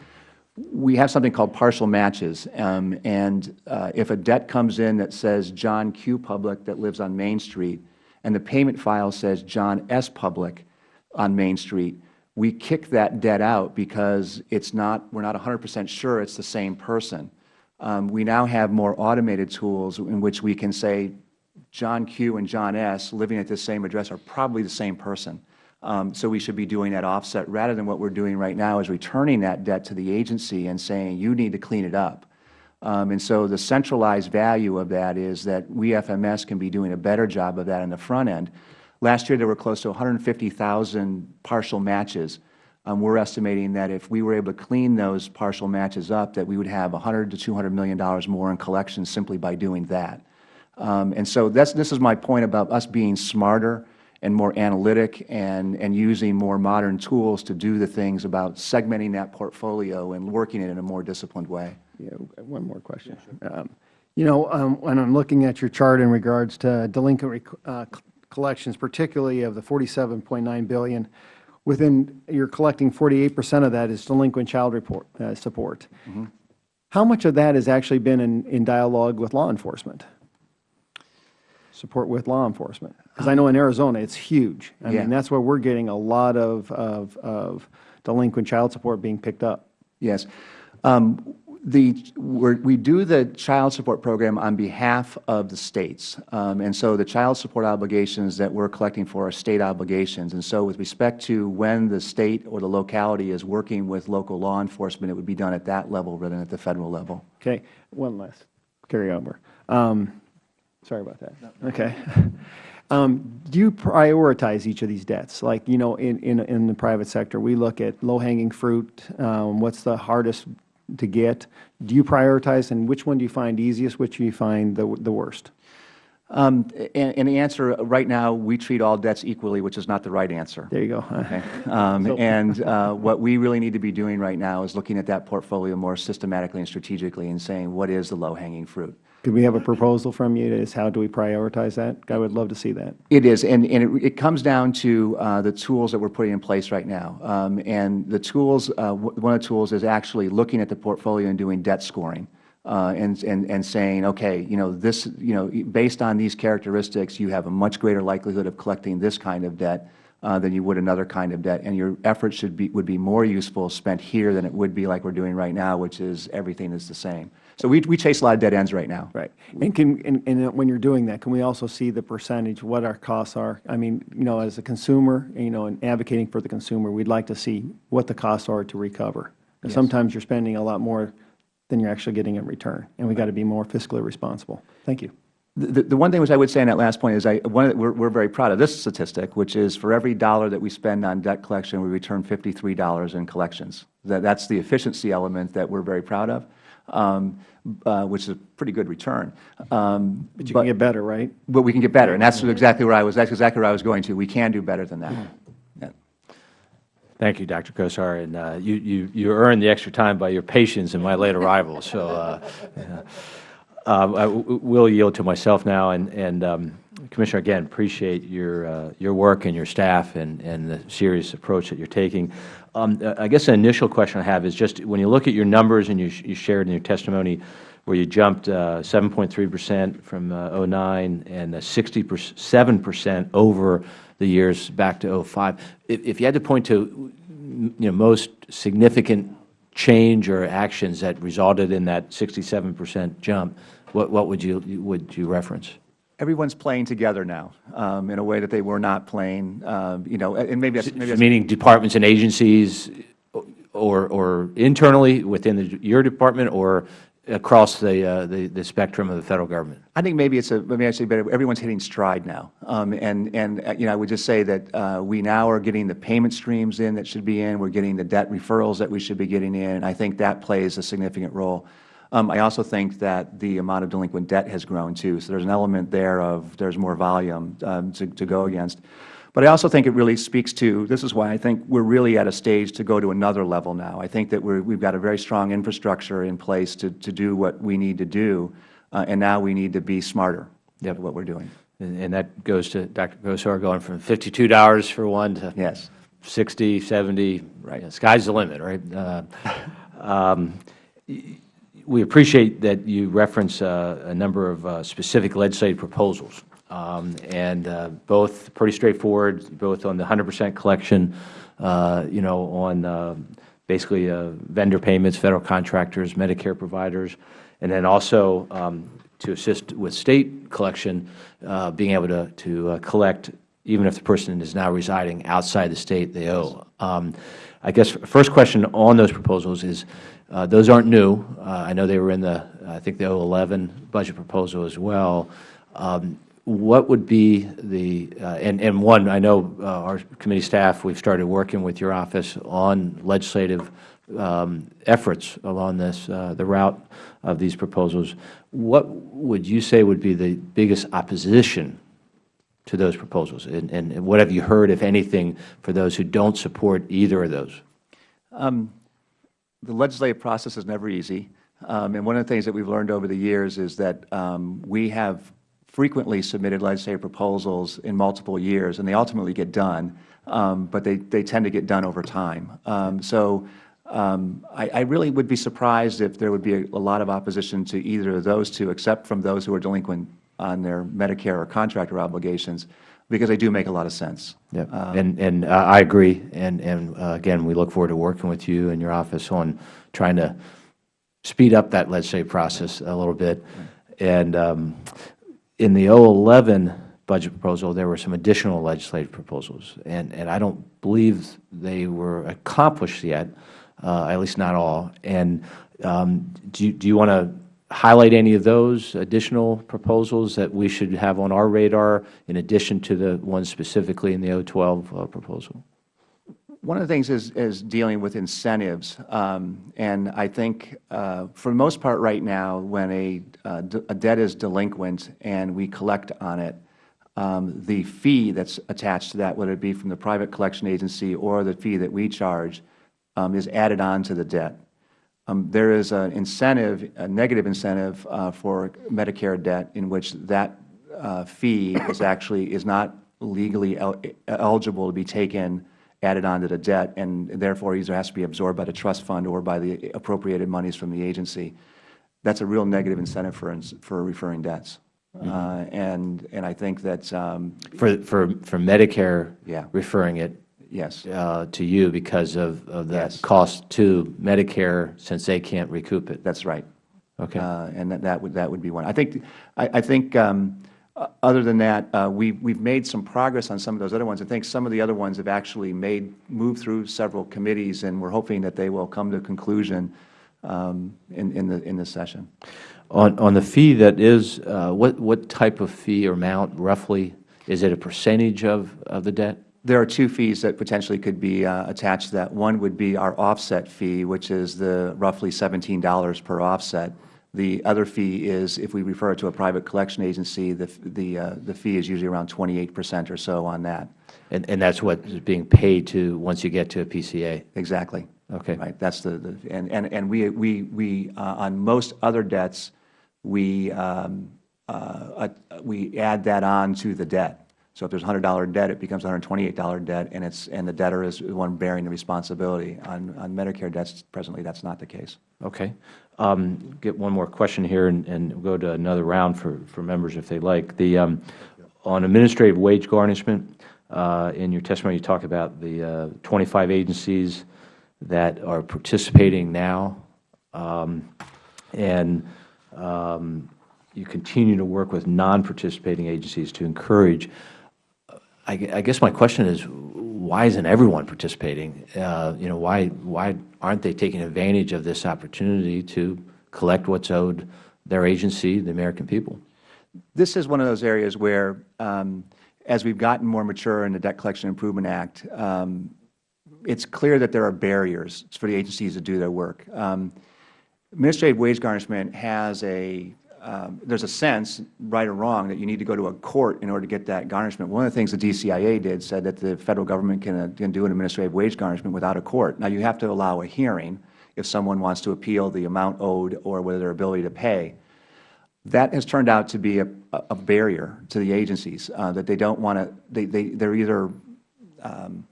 we have something called partial matches. Um, and uh, if a debt comes in that says John Q. Public that lives on Main Street, and the payment file says John S. Public on Main Street, we kick that debt out because it's not, we're not 100 percent sure it's the same person. Um, we now have more automated tools in which we can say John Q. and John S. living at the same address are probably the same person. Um, so we should be doing that offset rather than what we are doing right now is returning that debt to the agency and saying you need to clean it up. Um, and so the centralized value of that is that we FMS can be doing a better job of that in the front end. Last year there were close to 150,000 partial matches. um, we're estimating that if we were able to clean those partial matches up, that we would have 100 to 200 million dollars more in collections simply by doing that. Um, and so that's, this is my point about us being smarter and more analytic and, and using more modern tools to do the things about segmenting that portfolio and working it in a more disciplined way. Yeah, one more question. Um, You know, um, when I'm looking at your chart in regards to delinquent uh, collections, particularly of the 47.9 billion, within, you're collecting 48 percent of that is delinquent child report, uh, support. How much of that has actually been in, in dialogue with law enforcement? Support with law enforcement? Because I know in Arizona, it's huge. I Yeah. mean, that's where we're getting a lot of, of, of delinquent child support being picked up. Yes. Um, the, we're, we do the child support program on behalf of the states. Um, and so the child support obligations that we're collecting for are state obligations. And so with respect to when the state or the locality is working with local law enforcement, it would be done at that level rather than at the Federal level. Okay, one last carryover. Um, Sorry about that. Okay. [laughs] Um, Do you prioritize each of these debts? Like, you know, in, in, in the private sector, we look at low-hanging fruit, um, what's the hardest to get? Do you prioritize, and which one do you find easiest, which do you find the, the worst? Um, and, and the answer, right now, we treat all debts equally, which is not the right answer. There you go. Okay. [laughs] Um, And uh, what we really need to be doing right now is looking at that portfolio more systematically and strategically and saying, what is the low-hanging fruit? Could we have a proposal from you as how do we prioritize that? I would love to see that. It is, and, and it, it comes down to uh, the tools that we're putting in place right now. Um, and the tools, uh, one of the tools is actually looking at the portfolio and doing debt scoring. Uh, and, and, and saying, okay, you know, this, you know, based on these characteristics, you have a much greater likelihood of collecting this kind of debt uh, than you would another kind of debt, and your efforts should be, would be more useful spent here than it would be like we're doing right now, which is everything is the same. So we, we chase a lot of dead ends right now. Right. And can, and, and when you're doing that, can we also see the percentage, what our costs are? I mean, you know, as a consumer, you know, and advocating for the consumer, we'd like to see what the costs are to recover. And sometimes you're spending a lot more than you're actually getting in return, and we got to be more fiscally responsible. Thank you. The, the one thing which I would say on that last point is I, one, of the- we're, we're very proud of this statistic, which is for every dollar that we spend on debt collection, we return $53 in collections. That, that's the efficiency element that we're very proud of, um, uh, which is a pretty good return. Um, But you can get better, right? but we can get better, and that's exactly where I was, that's exactly where I was going to. We can do better than that. Yeah. Thank you, Dr. Gosar, and uh, you, you, you earned the extra time by your patience in my late arrival, so uh, yeah. Um, I w- will yield to myself now, and, and um, Commissioner, again, appreciate your, uh, your work and your staff and, and the serious approach that you're taking. Um, uh, I guess an initial question I have is just, when you look at your numbers, and you, sh- you shared in your testimony, where you jumped uh, 7.3 percent from uh, '09 and uh, 67 percent over the years back to '05. If, if you had to point to, you know, most significant change or actions that resulted in that 67 percent jump, what, what would you, would you reference? Everyone's playing together now um, in a way that they were not playing, um, you know, and maybe that's, maybe that's Meaning departments and agencies, or, or internally within the, your department, or across the, uh, the, the spectrum of the federal government? I think maybe it's a, maybe I say better, everyone's hitting stride now. Um, and, and, uh, you know, I would just say that, uh, we now are getting the payment streams in that should be in, we're getting the debt referrals that we should be getting in, and I think that plays a significant role. Um, I also think that the amount of delinquent debt has grown too, so there's an element there of, there's more volume, um, to, to go against. But I also think it really speaks to, this is why I think we're really at a stage to go to another level now. I think that we're, we've got a very strong infrastructure in place to, to do what we need to do, uh, and now we need to be smarter at what we're doing. And, and that goes to Dr. Gosar, going from $52 for one to Yes. 60, 70, right, sky's the limit, right? Uh, [laughs] um, We appreciate that you reference uh, a number of uh, specific legislative proposals, um, and uh, both pretty straightforward, both on the 100% collection, uh, you know, on uh, basically uh, vendor payments, federal contractors, Medicare providers, and then also um, to assist with state collection, uh, being able to, to collect even if the person is now residing outside the state they owe. Um, I guess first question on those proposals is, uh, those aren't new. Uh, I know they were in the, I think the 011 budget proposal as well. Um, what would be the, uh, and, and one, I know uh, our committee staff, we've started working with your office on legislative um, efforts along this, uh, the route of these proposals. What would you say would be the biggest opposition to those proposals? And, and what have you heard, if anything, for those who don't support either of those? The legislative process is never easy. Um, and one of the things that we've learned over the years is that um, we have frequently submitted legislative proposals in multiple years, and they ultimately get done, um, but they, they tend to get done over time. Um, so um, I, I really would be surprised if there would be a, a lot of opposition to either of those two, except from those who are delinquent on their Medicare or contractor obligations, because they do make a lot of sense. Yeah, and, and uh, I agree, and, and uh, again, we look forward to working with you and your office on trying to speed up that legislative process a little bit. And um, in the 011 budget proposal, there were some additional legislative proposals, and, and I don't believe they were accomplished yet, uh, at least not all. And um, do, you- do you want to highlight any of those additional proposals that we should have on our radar in addition to the ones specifically in the O12 uh, proposal? One of the things is, is dealing with incentives. Um, and I think uh, for the most part right now, when a, uh, a debt is delinquent and we collect on it, um, the fee that's attached to that, whether it be from the private collection agency or the fee that we charge, um, is added on to the debt. Um, there is an incentive, a negative incentive uh, for Medicare debt in which that uh, fee is actually, is not legally el eligible to be taken, added onto the debt, and therefore either has to be absorbed by the trust fund or by the appropriated monies from the agency. That's a real negative incentive for, ins- for referring debts. Uh, and, and I think that, um, For, for, for Medicare Yeah. referring it yes, uh, to you because of, of that Yes. cost to Medicare since they can't recoup it? that's right. Okay. Uh, and that, that would, that would be one. I think, I, I think, um, uh, other than that, uh, we, we've made some progress on some of those other ones. I think some of the other ones have actually made, moved through several committees, and we're hoping that they will come to a conclusion, um, in, in the, in this session. On, on the fee that is, uh, what, what type of fee or amount roughly? Is it a percentage of, of the debt? There are two fees that potentially could be uh, attached to that. One would be our offset fee, which is the roughly $17 per offset. The other fee is, if we refer it to a private collection agency, the, the, uh, the fee is usually around 28 percent or so on that. And, and that's what is being paid to, once you get to a PCA? Exactly. Okay. Right, that's the, the and, and, and we, we, we, uh, on most other debts, we, um, uh, uh, we add that on to the debt. So if there's hundred dollar debt, it becomes hundred twenty-eight dollar debt, and it's, and the debtor is the one bearing the responsibility. On, on Medicare debts, presently, that's not the case. Okay. Um, Get one more question here, and, and we'll go to another round for, for members if they like. The, um, on administrative wage garnishment, uh, in your testimony, you talk about the uh, 25 agencies that are participating now, um, and um, you continue to work with non-participating agencies to encourage I I guess my question is, why isn't everyone participating? Uh, You know, why, why aren't they taking advantage of this opportunity to collect what's owed their agency, the American people? This is one of those areas where, um, as we've gotten more mature in the Debt Collection Improvement Act, um, it's clear that there are barriers for the agencies to do their work. Um, administrative wage garnishment has a, um, there's a sense, right or wrong, that you need to go to a court in order to get that garnishment. One of the things the DCIA did said that the Federal Government can, uh, can do an administrative wage garnishment without a court. Now, you have to allow a hearing if someone wants to appeal the amount owed or whether their ability to pay. That has turned out to be a, a barrier to the agencies, uh, that they don't want to, they, they, they're either, um,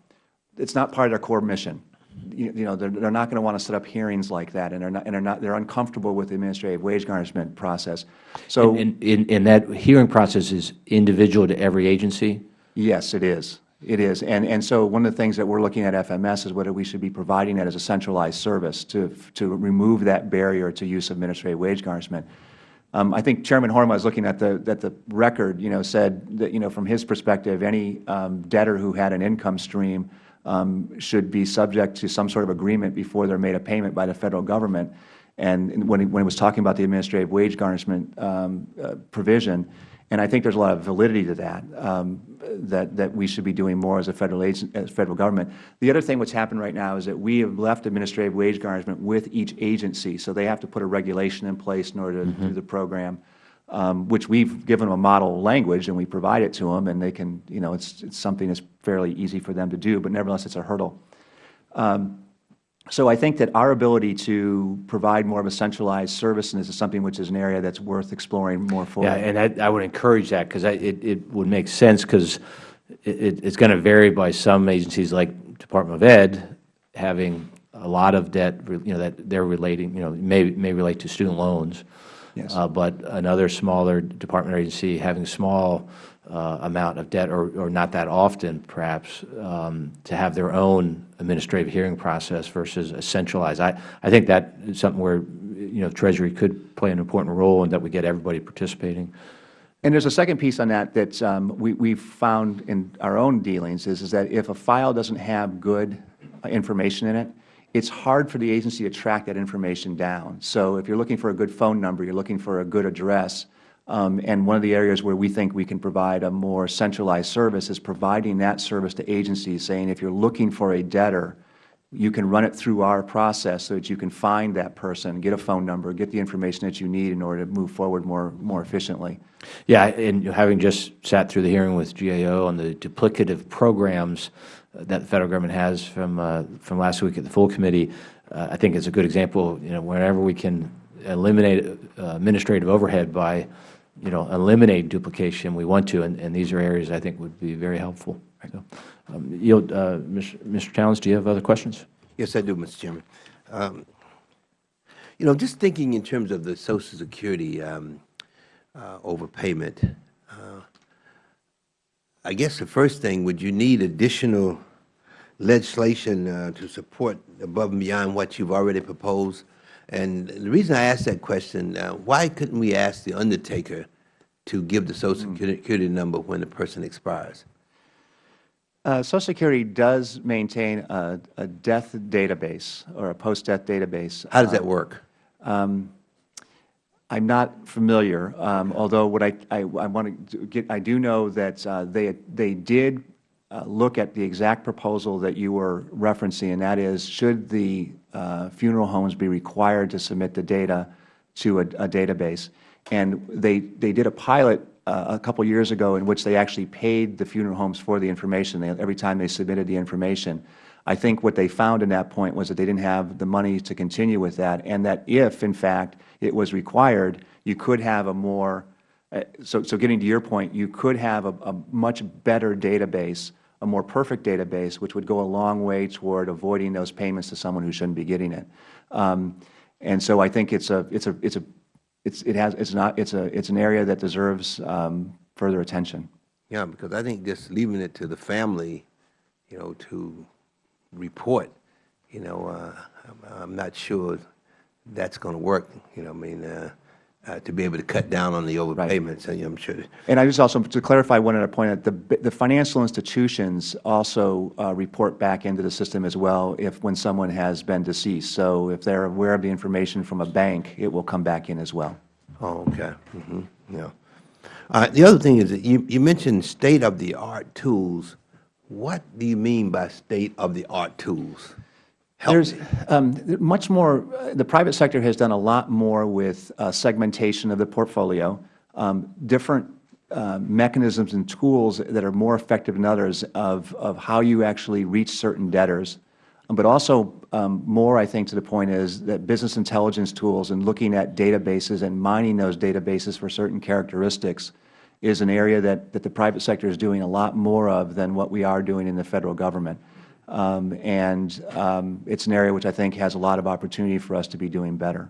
it's not part of their core mission. You, you know, they're, they're not going to want to set up hearings like that, and they're not, and they're not, they're uncomfortable with the administrative wage garnishment process. So, And, and, and that hearing process is individual to every agency? yes, it is. It is. And, and so one of the things that we're looking at FMS is whether we should be providing that as a centralized service to, to remove that barrier to use of administrative wage garnishment. Um, I think Chairman Horn was looking at the, at the record, you know, said that, you know, from his perspective, any um, debtor who had an income stream um, should be subject to some sort of agreement before they're made a payment by the Federal Government. And when he, when he was talking about the administrative wage garnishment um, uh, provision, And I think there's a lot of validity to that, um, that, that we should be doing more as a Federal, agent, as Federal Government. The other thing what's happened right now is that we have left administrative wage garnishment with each agency, so they have to put a regulation in place in order to do the program, um, which we've given them a model language and we provide it to them, and they can, you know, it's, it's something that's fairly easy for them to do, but nevertheless it's a hurdle. Um, so I think that our ability to provide more of a centralized service, and this is something which is an area that's worth exploring more fully. Yeah, and I, I would encourage that because it, it would make sense because it, it's going to vary by some agencies like Department of Ed having a lot of debt, you know, that they're relating, you know, may, may relate to student loans. Yes. Uh, but another smaller department or agency having small uh, amount of debt or, or not that often perhaps um, to have their own administrative hearing process versus a centralized. I, I think that is something where, you know, Treasury could play an important role and that we get everybody participating. And there's a second piece on that that um, we, we've found in our own dealings is, is that if a file doesn't have good uh, information in it, it's hard for the agency to track that information down. So if you're looking for a good phone number, you're looking for a good address, um, and one of the areas where we think we can provide a more centralized service is providing that service to agencies, saying if you're looking for a debtor, you can run it through our process so that you can find that person, get a phone number, get the information that you need in order to move forward more, more efficiently. Yeah, and having just sat through the hearing with GAO on the duplicative programs that the Federal Government has from, uh, from last week at the full committee, uh, I think it's a good example, you know, whenever we can eliminate uh, administrative overhead by, you know, eliminate duplication, we want to, and, and these are areas I think would be very helpful. So, um, yield, uh, Mr. Mr. Towns, do you have other questions? Yes, I do, Mr. Chairman. Um, you know, just thinking in terms of the Social Security um, uh, overpayment, uh, I guess the first thing, would you need additional legislation uh, to support above and beyond what you've already proposed? And the reason I ask that question, uh, why couldn't we ask the undertaker to give the Social Security number when the person expires? Uh, Social Security does maintain a, a death database or a post-death database. How does that Uh, work? I'm not familiar, um, although what I, I, I want to get, I do know that uh, they, they did uh, look at the exact proposal that you were referencing, and that is, should the uh, funeral homes be required to submit the data to a, a database? And they, they did a pilot uh, a couple years ago in which they actually paid the funeral homes for the information they, every time they submitted the information. I think what they found in that point was that they didn't have the money to continue with that, and that if, in fact, it was required, you could have a more, uh, so, so getting to your point, you could have a, a much better database, a more perfect database, which would go a long way toward avoiding those payments to someone who shouldn't be getting it. Um, and so I think it's a, it's a, it's a, it's, it has, it's not, it's a, it's an area that deserves um, further attention. Yeah, because I think just leaving it to the family, you know, to report, you know, uh, I'm, I'm not sure that's going to work, you know, I mean, uh, uh, to be able to cut down on the overpayments, and I'm sure. And I just also, to clarify one other point, that the, the financial institutions also uh, report back into the system as well if, when someone has been deceased. So if they're aware of the information from a bank, it will come back in as well. Oh, okay, hmm yeah. Uh, the other thing is that you, you mentioned state-of-the-art tools. What do you mean by state-of-the-art tools? Help There's um, much more, uh, the private sector has done a lot more with uh, segmentation of the portfolio, um, different uh, mechanisms and tools that are more effective than others of, of how you actually reach certain debtors. Um, But also um, more, I think, to the point is that business intelligence tools and looking at databases and mining those databases for certain characteristics is an area that, that the private sector is doing a lot more of than what we are doing in the Federal Government. Um, and um, it's an area which I think has a lot of opportunity for us to be doing better.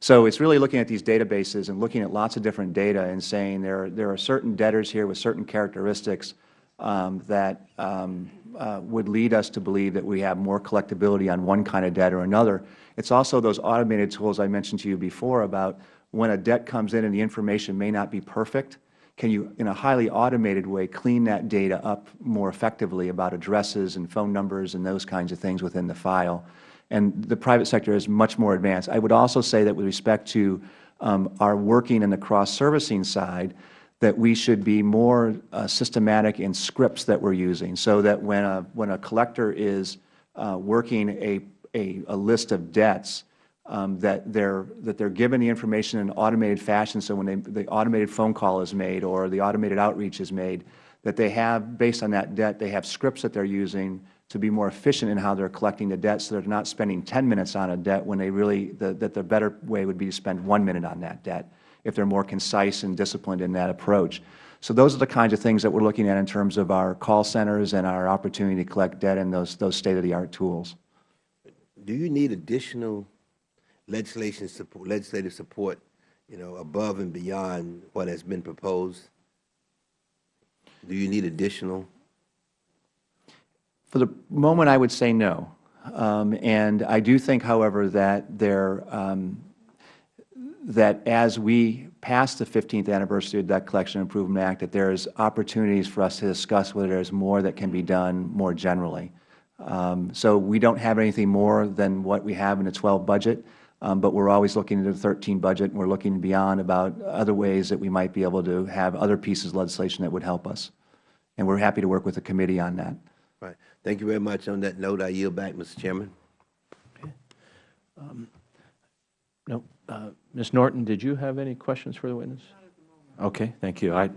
So it's really looking at these databases and looking at lots of different data and saying there, are- there are certain debtors here with certain characteristics um, that um, uh, would lead us to believe that we have more collectability on one kind of debt or another. It's also those automated tools I mentioned to you before about when a debt comes in and the information may not be perfect, can you, in a highly automated way, clean that data up more effectively about addresses and phone numbers and those kinds of things within the file? And the private sector is much more advanced. I would also say that with respect to um, our working in the cross-servicing side, that we should be more uh, systematic in scripts that we are using, so that when a, when a collector is uh, working a, a, a list of debts, um, that they're that they're given the information in an automated fashion. So when they, the automated phone call is made or the automated outreach is made, that they have based on that debt, they have scripts that they're using to be more efficient in how they're collecting the debt, so they're not spending 10 minutes on a debt when they really the, that the better way would be to spend one minute on that debt if they're more concise and disciplined in that approach. So those are the kinds of things that we're looking at in terms of our call centers and our opportunity to collect debt and those those state of the art tools. Do you need additional legislation support, legislative support, you know, above and beyond what has been proposed? Do you need additional? For the moment, I would say no. Um, and I do think, however, that there, um, that as we pass the 15th anniversary of the Debt Collection Improvement Act, that there is opportunities for us to discuss whether there is more that can be done more generally. Um, so we don't have anything more than what we have in the 12 budget, um, but we're always looking into the 13 budget, and we're looking beyond about other ways that we might be able to have other pieces of legislation that would help us. And we're happy to work with the committee on that. Right. Thank you very much. On that note, I yield back, Mr. Chairman. No. Uh, Ms. Norton, did you have any questions for the witness? Okay, thank you. I,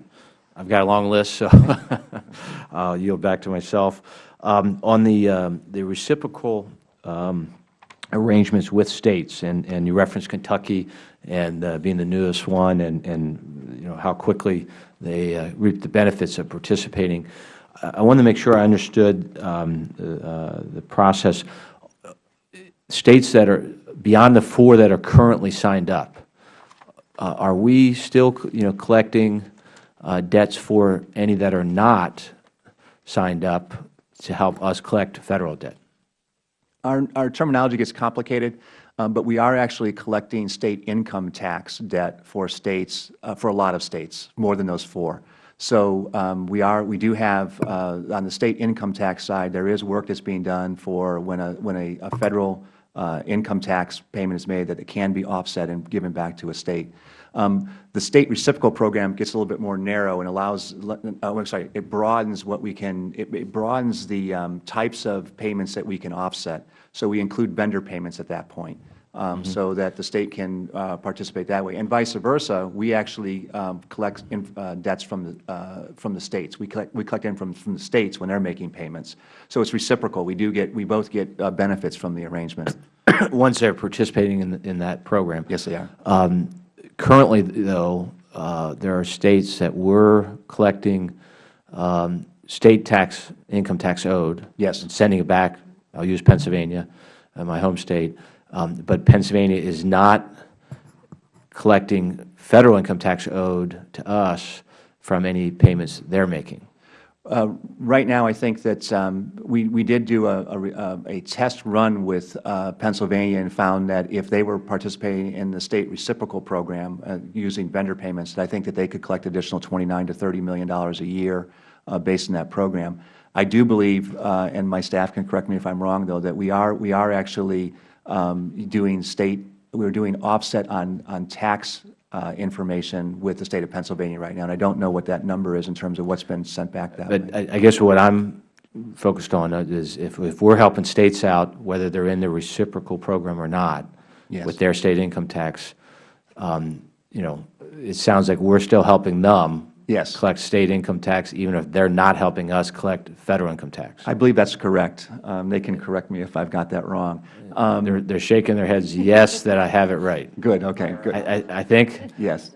I've got a long list, so [laughs] I'll yield back to myself. Um, on the, um, the reciprocal um, arrangements with states, and, and you referenced Kentucky and uh, being the newest one, and, and you know how quickly they uh, reap the benefits of participating. I, I wanted to make sure I understood um, the, uh, the process. States that are beyond the four that are currently signed up, uh, are we still, you know, collecting uh, debts for any that are not signed up to help us collect Federal debt? Our, our terminology gets complicated, um, but we are actually collecting state income tax debt for states, uh, for a lot of states, more than those four. So um, we are, we do have, uh, on the state income tax side, there is work that's being done for when a, when a, a Federal uh, income tax payment is made that it can be offset and given back to a state. Um, the state reciprocal program gets a little bit more narrow and allows, uh, I'm sorry, it broadens what we can, it, it broadens the um, types of payments that we can offset. So we include vendor payments at that point. Um, so that the state can uh, participate that way. And vice versa, we actually um, collect in, uh, debts from the, uh, from the states. We collect, we collect in from, from the states when they are making payments. So it's reciprocal. We do get, we both get uh, benefits from the arrangement. [coughs] Once they're participating in, in that program. Yes, they are. Um, currently, though, uh, there are states that were collecting um, state tax, income tax owed. Yes. And sending it back. I'll use Pennsylvania, uh, my home state. Um, but Pennsylvania is not collecting Federal income tax owed to us from any payments they're making. Uh, right now, I think that um, we, we did do a, a, a test run with uh, Pennsylvania and found that if they were participating in the state reciprocal program uh, using vendor payments, that I think that they could collect additional 29 to 30 million dollars a year uh, based on that program. I do believe, uh, and my staff can correct me if I'm wrong, though, that we are we are actually um, doing state we're doing offset on on tax uh, information with the State of Pennsylvania right now, and I don't know what that number is in terms of what's been sent back that way. But I, I guess what I'm focused on is if, if we're helping states out, whether they're in the reciprocal program or not, Yes. with their state income tax, um, you know, it sounds like we're still helping them Yes. collect state income tax, even if they're not helping us collect Federal income tax. I believe that's correct. Um, They can correct me if I've got that wrong. Um, They're, they're shaking their heads, yes, that I have it right. Good, okay, good. I, I, I think, Yes.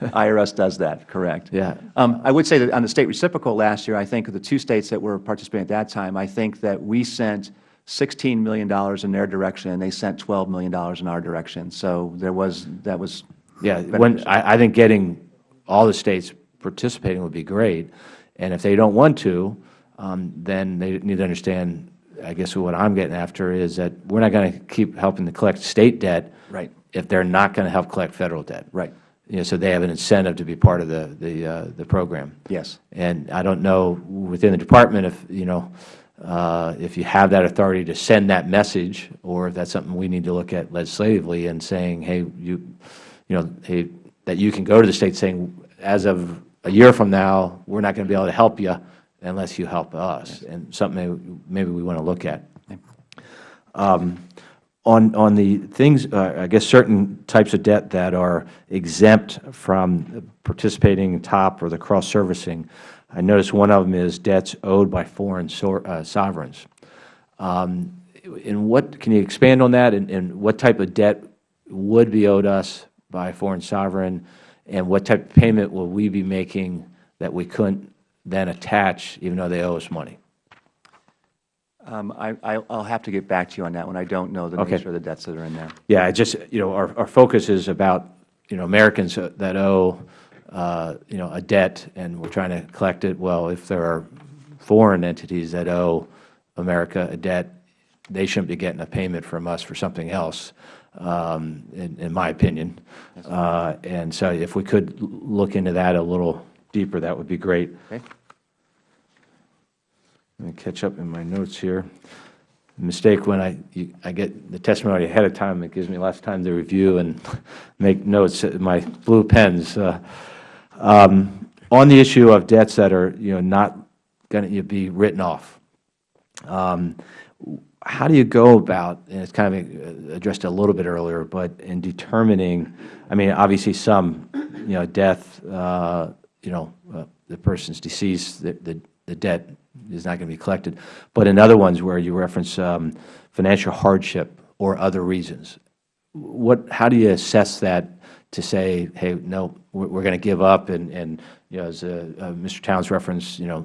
IRS does that, correct. Yeah. Um, I would say that on the state reciprocal last year, I think of the two states that were participating at that time, I think that we sent $16 million in their direction, and they sent $12 million in our direction. So there was, that was. yeah, when, I, I think getting all the states participating would be great. And if they don't want to, um, then they need to understand, I guess what I'm getting after is that we're not going to keep helping to collect state debt Right. if they're not going to help collect Federal debt. Right. You know, so they have an incentive to be part of the, the, uh, the program. Yes. And I don't know within the department if, you know, uh, if you have that authority to send that message, or if that's something we need to look at legislatively and saying, hey, you, you know, hey, that you can go to the state saying, as of a year from now, we're not going to be able to help you unless you help us, and something maybe- we want to look at. Um, On, on the things, uh, I guess certain types of debt that are exempt from participating in TOP or the cross-servicing, I notice one of them is debts owed by foreign sor- uh, sovereigns. Um, And what, can you expand on that, and, and what type of debt would be owed us by a foreign sovereign, and what type of payment will we be making that we couldn't then attach, even though they owe us money? Um, I, I- I'll have to get back to you on that one. I don't know the Okay. nature of the debts that are in there. Yeah, I just, you know, our, our focus is about, you know, Americans that owe, uh, you know, a debt, and we're trying to collect it. Well, if there are foreign entities that owe America a debt, they shouldn't be getting a payment from us for something else, um, in, in my opinion. Uh, And so if we could look into that a little deeper, that would be great. Okay? Let me catch up in my notes here. Mistake when I, you- I get the testimony ahead of time, it gives me less time to review and [laughs] make notes, in my blue pens. Uh, um, On the issue of debts that are, you know, not going to be written off, um, how do you go about, and it's kind of uh, addressed a little bit earlier, but in determining, I mean, obviously some, you know, death, uh, you know, uh, the person's deceased, the, the the debt is not going to be collected. But in other ones where you reference um, financial hardship or other reasons, what, how do you assess that to say, hey, no, we're, going to give up, and, and, you know, as uh, uh, Mr. Towns referenced, you know,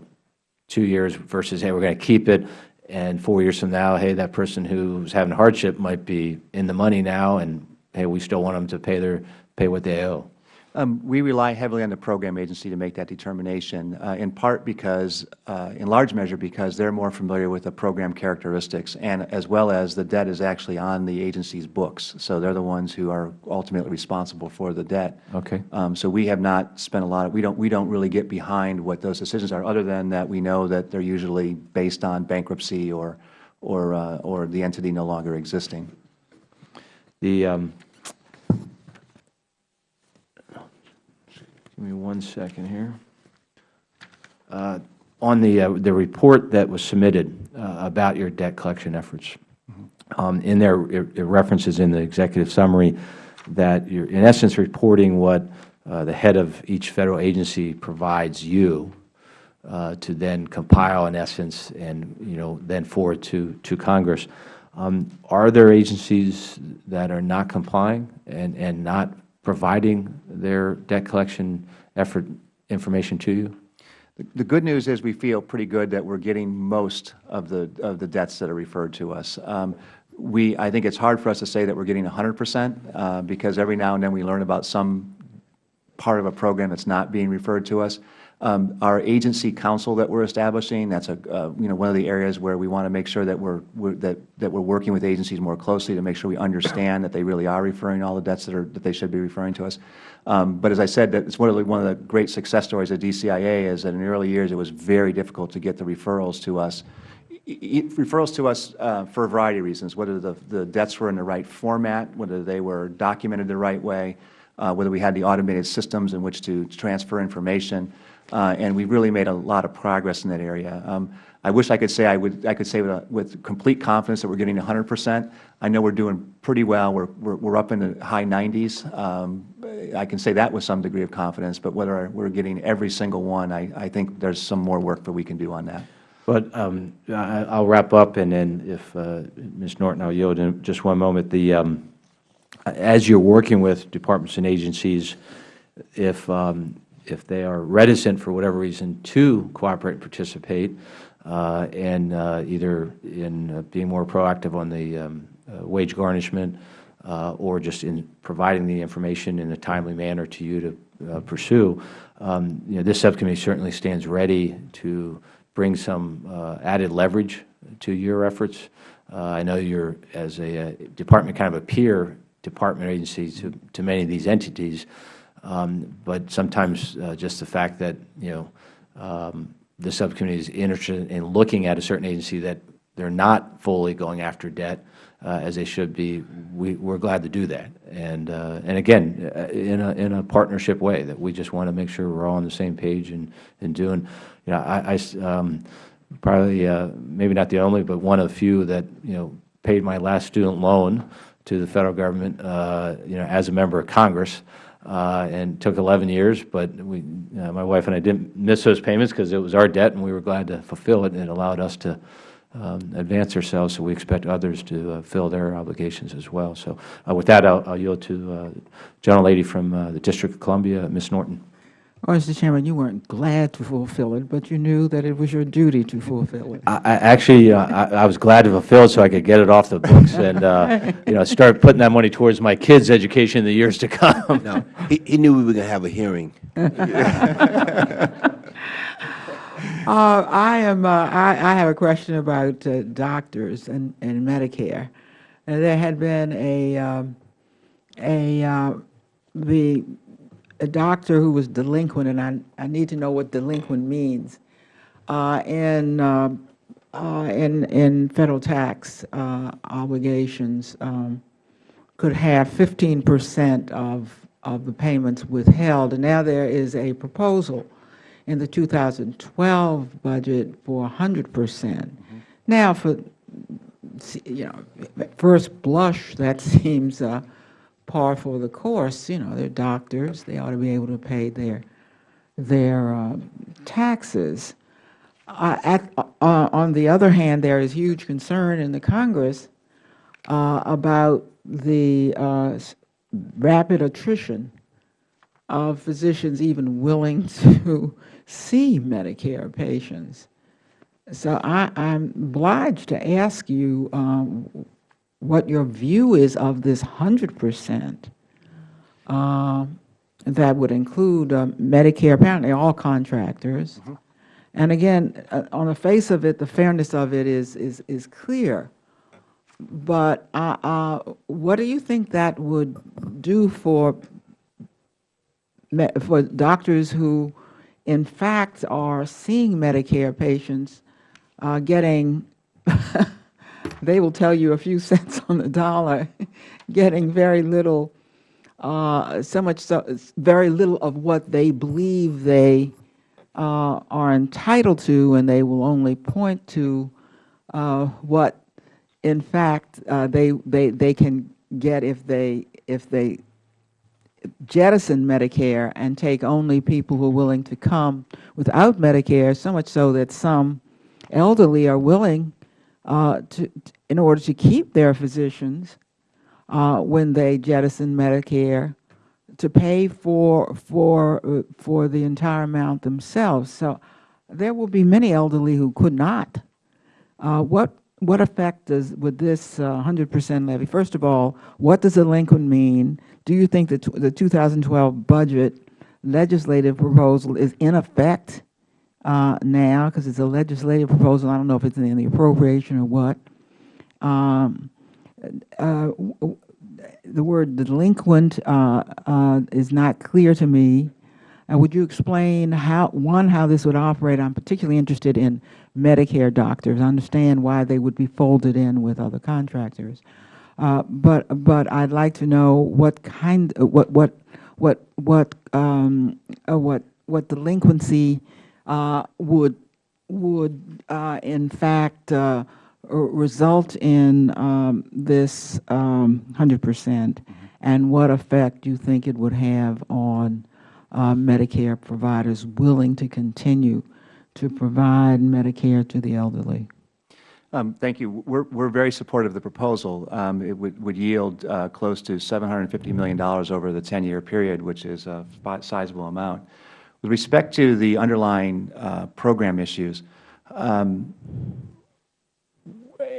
two years versus, hey, we're going to keep it, and four years from now, hey, that person who's having hardship might be in the money now, and, hey, we still want them to pay their, pay what they owe. Um, We rely heavily on the program agency to make that determination, uh, in part because, uh, in large measure because they're more familiar with the program characteristics, and as well as the debt is actually on the agency's books. So they're the ones who are ultimately responsible for the debt. Okay. Um, So we have not spent a lot of, we don't, we don't really get behind what those decisions are, other than that we know that they're usually based on bankruptcy or, or, uh, or the entity no longer existing. The, um, give me one second here. Uh, On the, uh, the report that was submitted uh, about your debt collection efforts, um, in there, it references in the executive summary that you're, in essence, reporting what uh, the head of each Federal agency provides you uh, to then compile, in essence, and, you know, then forward to, to Congress. Um, Are there agencies that are not complying and, and not providing their debt collection effort information to you? The- good news is we feel pretty good that we're getting most of the, of the debts that are referred to us. Um, We, I think it's hard for us to say that we're getting 100 percent, uh, because every now and then we learn about some part of a program that's not being referred to us. Um, Our agency council that we're establishing, that's a, uh, you know, one of the areas where we want to make sure that we're, we're- that, that we're working with agencies more closely to make sure we understand that they really are referring all the debts that are, that they should be referring to us. Um, But as I said, that it's one of the, one of the great success stories of DCIA is that in the early years, it was very difficult to get the referrals to us referrals to us uh, for a variety of reasons, whether the, the debts were in the right format, whether they were documented the right way, uh, whether we had the automated systems in which to transfer information, uh, and we really made a lot of progress in that area. Um, I wish I could say I would, I could say with, a- with complete confidence that we're getting 100 percent. I know we're doing pretty well. We're, we're, we're up in the high 90s. Um, I can say that with some degree of confidence, but whether we're getting every single one, I, I think there's some more work that we can do on that. But um, I- I'll wrap up, and then if, uh, Ms. Norton, I'll yield in just one moment. The, um, as you're working with departments and agencies, if, um, if they are reticent for whatever reason to cooperate and participate, uh, and uh, either in uh, being more proactive on the um, uh, wage garnishment uh, or just in providing the information in a timely manner to you to pursue, um, you know, this subcommittee certainly stands ready to bring some added leverage to your efforts. I know you're, as a uh, department, kind of a peer department agency to, to many of these entities, um, but sometimes uh, just the fact that, you know, um, the subcommittee is interested in looking at a certain agency that they're not fully going after debt uh, as they should be, we, we're glad to do that. And, uh, and again, uh, in a, in a partnership way, that we just want to make sure we're all on the same page and, and doing, you know, I, I um, probably, uh, maybe not the only, but one of few that, you know, paid my last student loan to the Federal Government, uh, you know, as a member of Congress, and took 11 years, but we, uh, my wife and I didn't miss those payments because it was our debt, and we were glad to fulfill it, and it allowed us to um, advance ourselves, so we expect others to uh, fill their obligations as well. So uh, with that, I'll I'll yield to uh, gentlelady from uh, the District of Columbia, Ms. Norton. Well, Mr. Chairman, you weren't glad to fulfill it, but you knew that it was your duty to fulfill it. I, I actually, uh, I, I was glad to fulfill it so I could get it off the books and, uh, [laughs] you know, start putting that money towards my kids' education in the years to come. No, he, he knew we were going to have a hearing. [laughs] Uh, I am, uh, I, I have a question about uh, doctors and, and Medicare. Uh, there had been a, um, a, uh, the, a doctor who was delinquent, and I, I need to know what delinquent means, uh, in, uh, uh, in, in federal tax uh, obligations, um, could have 15 percent of, of the payments withheld. And now there is a proposal in the 2012 budget for 100 percent. Now, for, you know, at first blush, that [laughs] seems uh, par for the course. You know, they're doctors, they ought to be able to pay their, their uh, taxes. Uh, at, uh, on the other hand, there is huge concern in the Congress uh, about the uh, rapid attrition of physicians even willing [laughs] to see Medicare patients. So I, I'm obliged to ask you um, what your view is of this 100 percent uh, that would include uh, Medicare, apparently all contractors. And again, uh, on the face of it, the fairness of it is, is, is clear. But uh, uh, what do you think that would do for, for doctors who, in fact, are seeing Medicare patients, uh, getting, [laughs] they will tell you a few [laughs] cents on the dollar, [laughs] getting very little, uh, so much, so, very little of what they believe they uh, are entitled to, and they will only point to uh, what, in fact, uh, they, they, they can get if they, if they jettison Medicare and take only people who are willing to come without Medicare, so much so that some elderly are willing uh, to, in order to keep their physicians uh, when they jettison Medicare, to pay for, for, uh, for the entire amount themselves. So there will be many elderly who could not. Uh, What, what effect does, would this uh, 100 percent levy, first of all, what does delinquent mean? Do you think that the 2012 budget legislative proposal is in effect uh, now, because it's a legislative proposal, I don't know if it's in the appropriation or what? Um, uh, The word delinquent uh, uh, is not clear to me. Uh, Would you explain how, one, how this would operate? I'm particularly interested in Medicare doctors. I understand why they would be folded in with other contractors. Uh, But, but I'd like to know what kind, uh, what, what, what, what, um, uh, what, what delinquency uh, would, would uh, in fact uh, result in um, this um, 100 percent, and what effect do you think it would have on uh, Medicare providers willing to continue to provide Medicare to the elderly? Um, Thank you. We're, we're very supportive of the proposal. Um, It would, would yield uh, close to $750 million over the 10-year period, which is a sizable amount. With respect to the underlying uh, program issues, um,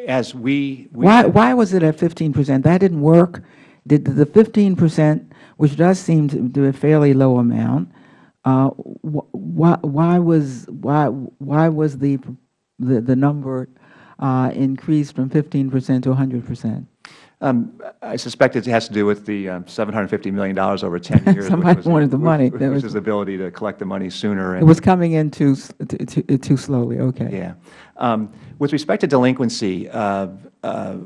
as we, we Why, why was it at 15 percent? That didn't work? Did the 15 percent, which does seem to be a fairly low amount, uh, wh- why, why was, why, why was the, the, the number uh, increased from 15 percent to 100 percent? Um, I suspect it has to do with the um, $750 million over 10 years. Somebody was- wanted the money. Which That which was- is the ability to collect the money sooner. It was coming in too, too- too too slowly, okay. Yeah. Um, With respect to delinquency, uh, uh,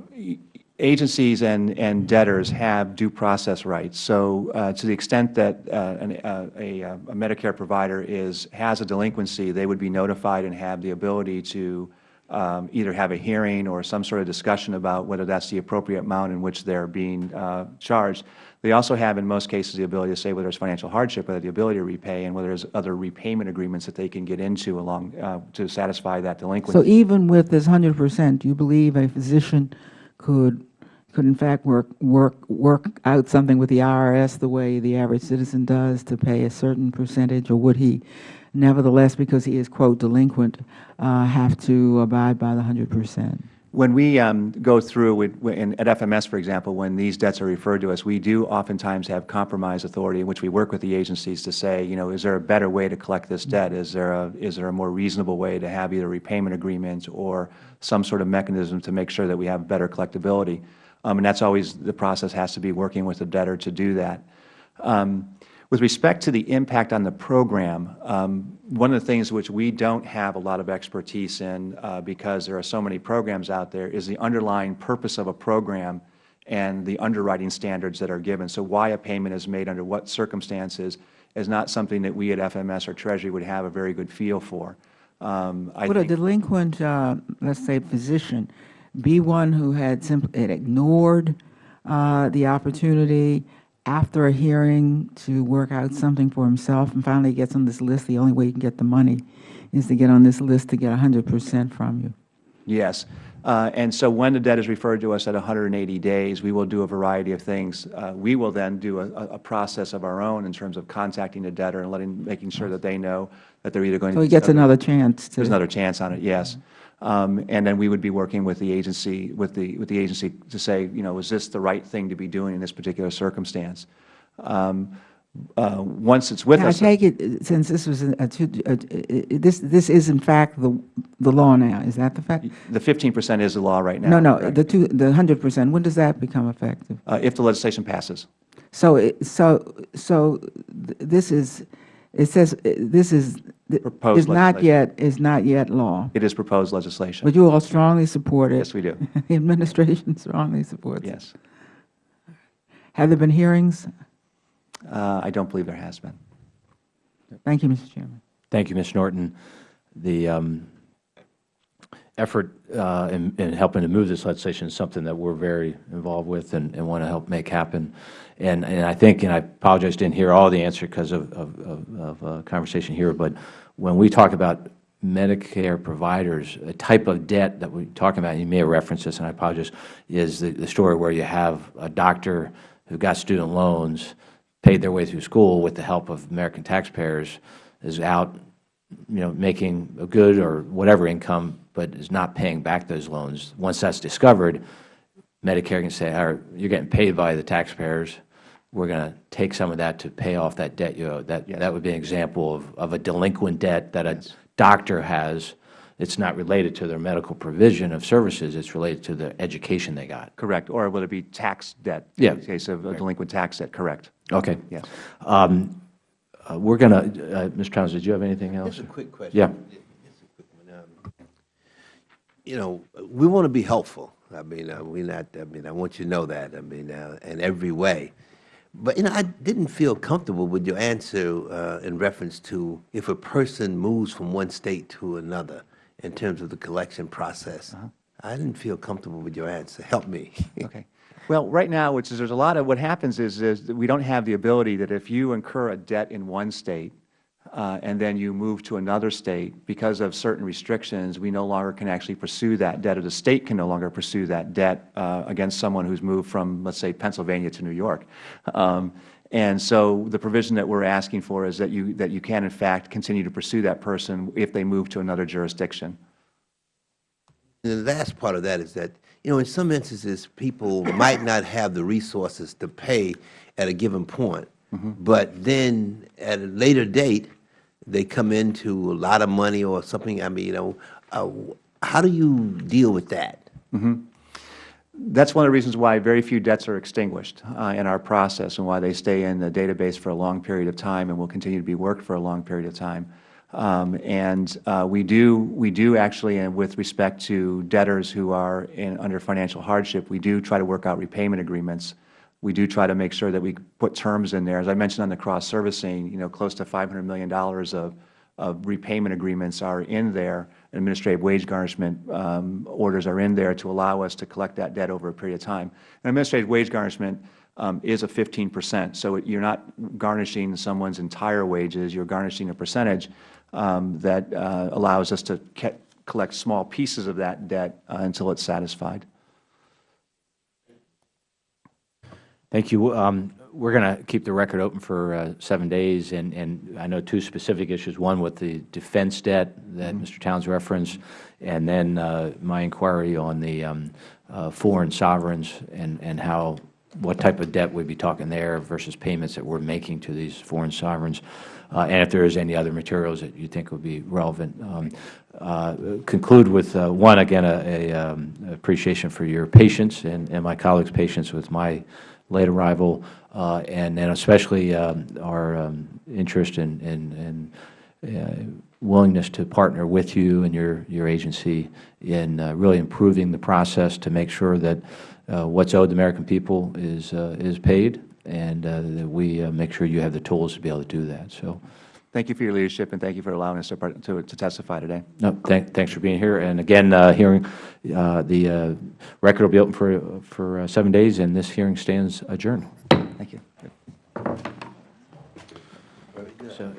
agencies and and debtors have due process rights. So uh, to the extent that uh, an- uh, a a Medicare provider is, has a delinquency, they would be notified and have the ability to um, either have a hearing or some sort of discussion about whether that's the appropriate amount in which they're being uh, charged. They also have, in most cases, the ability to say whether there's financial hardship, whether the ability to repay, and whether there's other repayment agreements that they can get into along, uh, to satisfy that delinquency. So even with this hundred percent, do you believe a physician could, could in fact work, work, work out something with the IRS the way the average citizen does to pay a certain percentage? Or would he nevertheless, because he is quote delinquent, uh, have to abide by the hundred percent? When we um, go through, with- at FMS, for example, when these debts are referred to us, we do oftentimes have compromise authority in which we work with the agencies to say, you know, is there a better way to collect this debt? Is there a, is there a more reasonable way to have either repayment agreement or some sort of mechanism to make sure that we have better collectability? Um, And that's always, the process has to be working with the debtor to do that. Um, With respect to the impact on the program, um, one of the things which we don't have a lot of expertise in, uh, because there are so many programs out there, is the underlying purpose of a program and the underwriting standards that are given. So why a payment is made under what circumstances is not something that we at FMS or Treasury would have a very good feel for. Um, I Would a delinquent, uh, let's say physician, be one who had simply, had ignored uh, the opportunity after a hearing to work out something for himself and finally gets on this list, the only way you can get the money is to get on this list to get hundred percent from you? Yes. Uh, And so when the debt is referred to us at 180 days, we will do a variety of things. Uh, We will then do a, a- process of our own in terms of contacting the debtor and letting, making sure that they know that they're either going to. So he gets another chance to. There's another chance on it, yes. Um, And then we would be working with the agency, with the, with the agency to say, you know, is this the right thing to be doing in this particular circumstance? Um, uh, Once it's with Can I take it, uh, since this was a, two- a- this, this is in fact the, the law now, is that the fact? The 15% is the law right now. No, no, the two, the hundred percent, when does that become effective? Uh, If the legislation passes. So, so, so th- this is, it says, uh, this is, Proposed is not yet, is not yet law. It is proposed legislation. But you all strongly support it? Yes, we do. [laughs] The administration [laughs] strongly supports it? Yes. Have there been hearings? Uh, I don't believe there has been. Thank you, Mr. Chairman. Thank you, Ms. Norton. The um, effort uh, in in helping to move this legislation is something that we're very involved with and want to help make happen. And and I think, and I apologize, didn't hear all the answer because of of- of- of uh, conversation here, but when we talk about Medicare providers, a type of debt that we're talking about, you may have referenced this, and I apologize, is the the story where you have a doctor who got student loans, paid their way through school with the help of American taxpayers, is out you know, making a good or whatever income, but is not paying back those loans. Once that's discovered, Medicare can say, all right, you're getting paid by the taxpayers. We're going to take some of that to pay off that debt you owe. That, that would be an example of, of a delinquent debt that a doctor has. It's not related to their medical provision of services. It's related to the education they got. Correct. Or would it be tax debt? Yeah. In the case of a delinquent tax debt, correct. Okay. Yes. Um, uh, we're going to, uh, Mr. Towns, did you have anything else? Just a quick question. Yeah. Quick. Um, You know, we want to be helpful. I mean, uh, we not, I mean, I want you to know that, I mean, uh, in every way. But, you know, I didn't feel comfortable with your answer uh, in reference to if a person moves from one state to another in terms of the collection process. I didn't feel comfortable with your answer. Help me. [laughs] Okay. Well, right now, which is, there's a lot of, what happens is, is that we don't have the ability that if you incur a debt in one state, uh, and then you move to another state, because of certain restrictions, we no longer can actually pursue that debt, or the state can no longer pursue that debt uh, against someone who's moved from, let's say, Pennsylvania to New York. Um, And so the provision that we're asking for is that you, that you can, in fact, continue to pursue that person if they move to another jurisdiction. And the last part of that is that, you know, in some instances, people [coughs] might not have the resources to pay at a given point, but then at a later date, they come into a lot of money or something. I mean, you know, uh, how do you deal with that? That's one of the reasons why very few debts are extinguished uh, in our process and why they stay in the database for a long period of time and will continue to be worked for a long period of time. Um, and uh, we do, we do actually, and with respect to debtors who are in, under financial hardship, we do try to work out repayment agreements. We do try to make sure that we put terms in there. As I mentioned on the cross-servicing, you know, close to $500 million of, of repayment agreements are in there. Administrative wage garnishment um, orders are in there to allow us to collect that debt over a period of time. And administrative wage garnishment um, is a 15 percent. So you're not garnishing someone's entire wages. You're garnishing a percentage um, that uh, allows us to collect small pieces of that debt uh, until it's satisfied. Thank you. Um, we're going to keep the record open for uh, seven days, and, and I know two specific issues, one with the defense debt that Mr. Towns referenced, and then uh, my inquiry on the um, uh, foreign sovereigns and, and how, what type of debt we'd be talking there versus payments that we're making to these foreign sovereigns, uh, and if there is any other materials that you think would be relevant. Um, uh, conclude with, uh, one, again, a, a um, appreciation for your patience and, and my colleagues' patience with my late arrival, uh, and then especially um, our um, interest in, in, in uh, willingness to partner with you and your, your agency in uh, really improving the process to make sure that uh, what's owed the American people is, is paid and that we make sure you have the tools to be able to do that. So. Thank you for your leadership, and thank you for allowing us to, to, to testify today. No, thank, thanks for being here. And again, uh, hearing, uh, the uh, record will be open for, for uh, seven days, and this hearing stands adjourned. Thank you. So,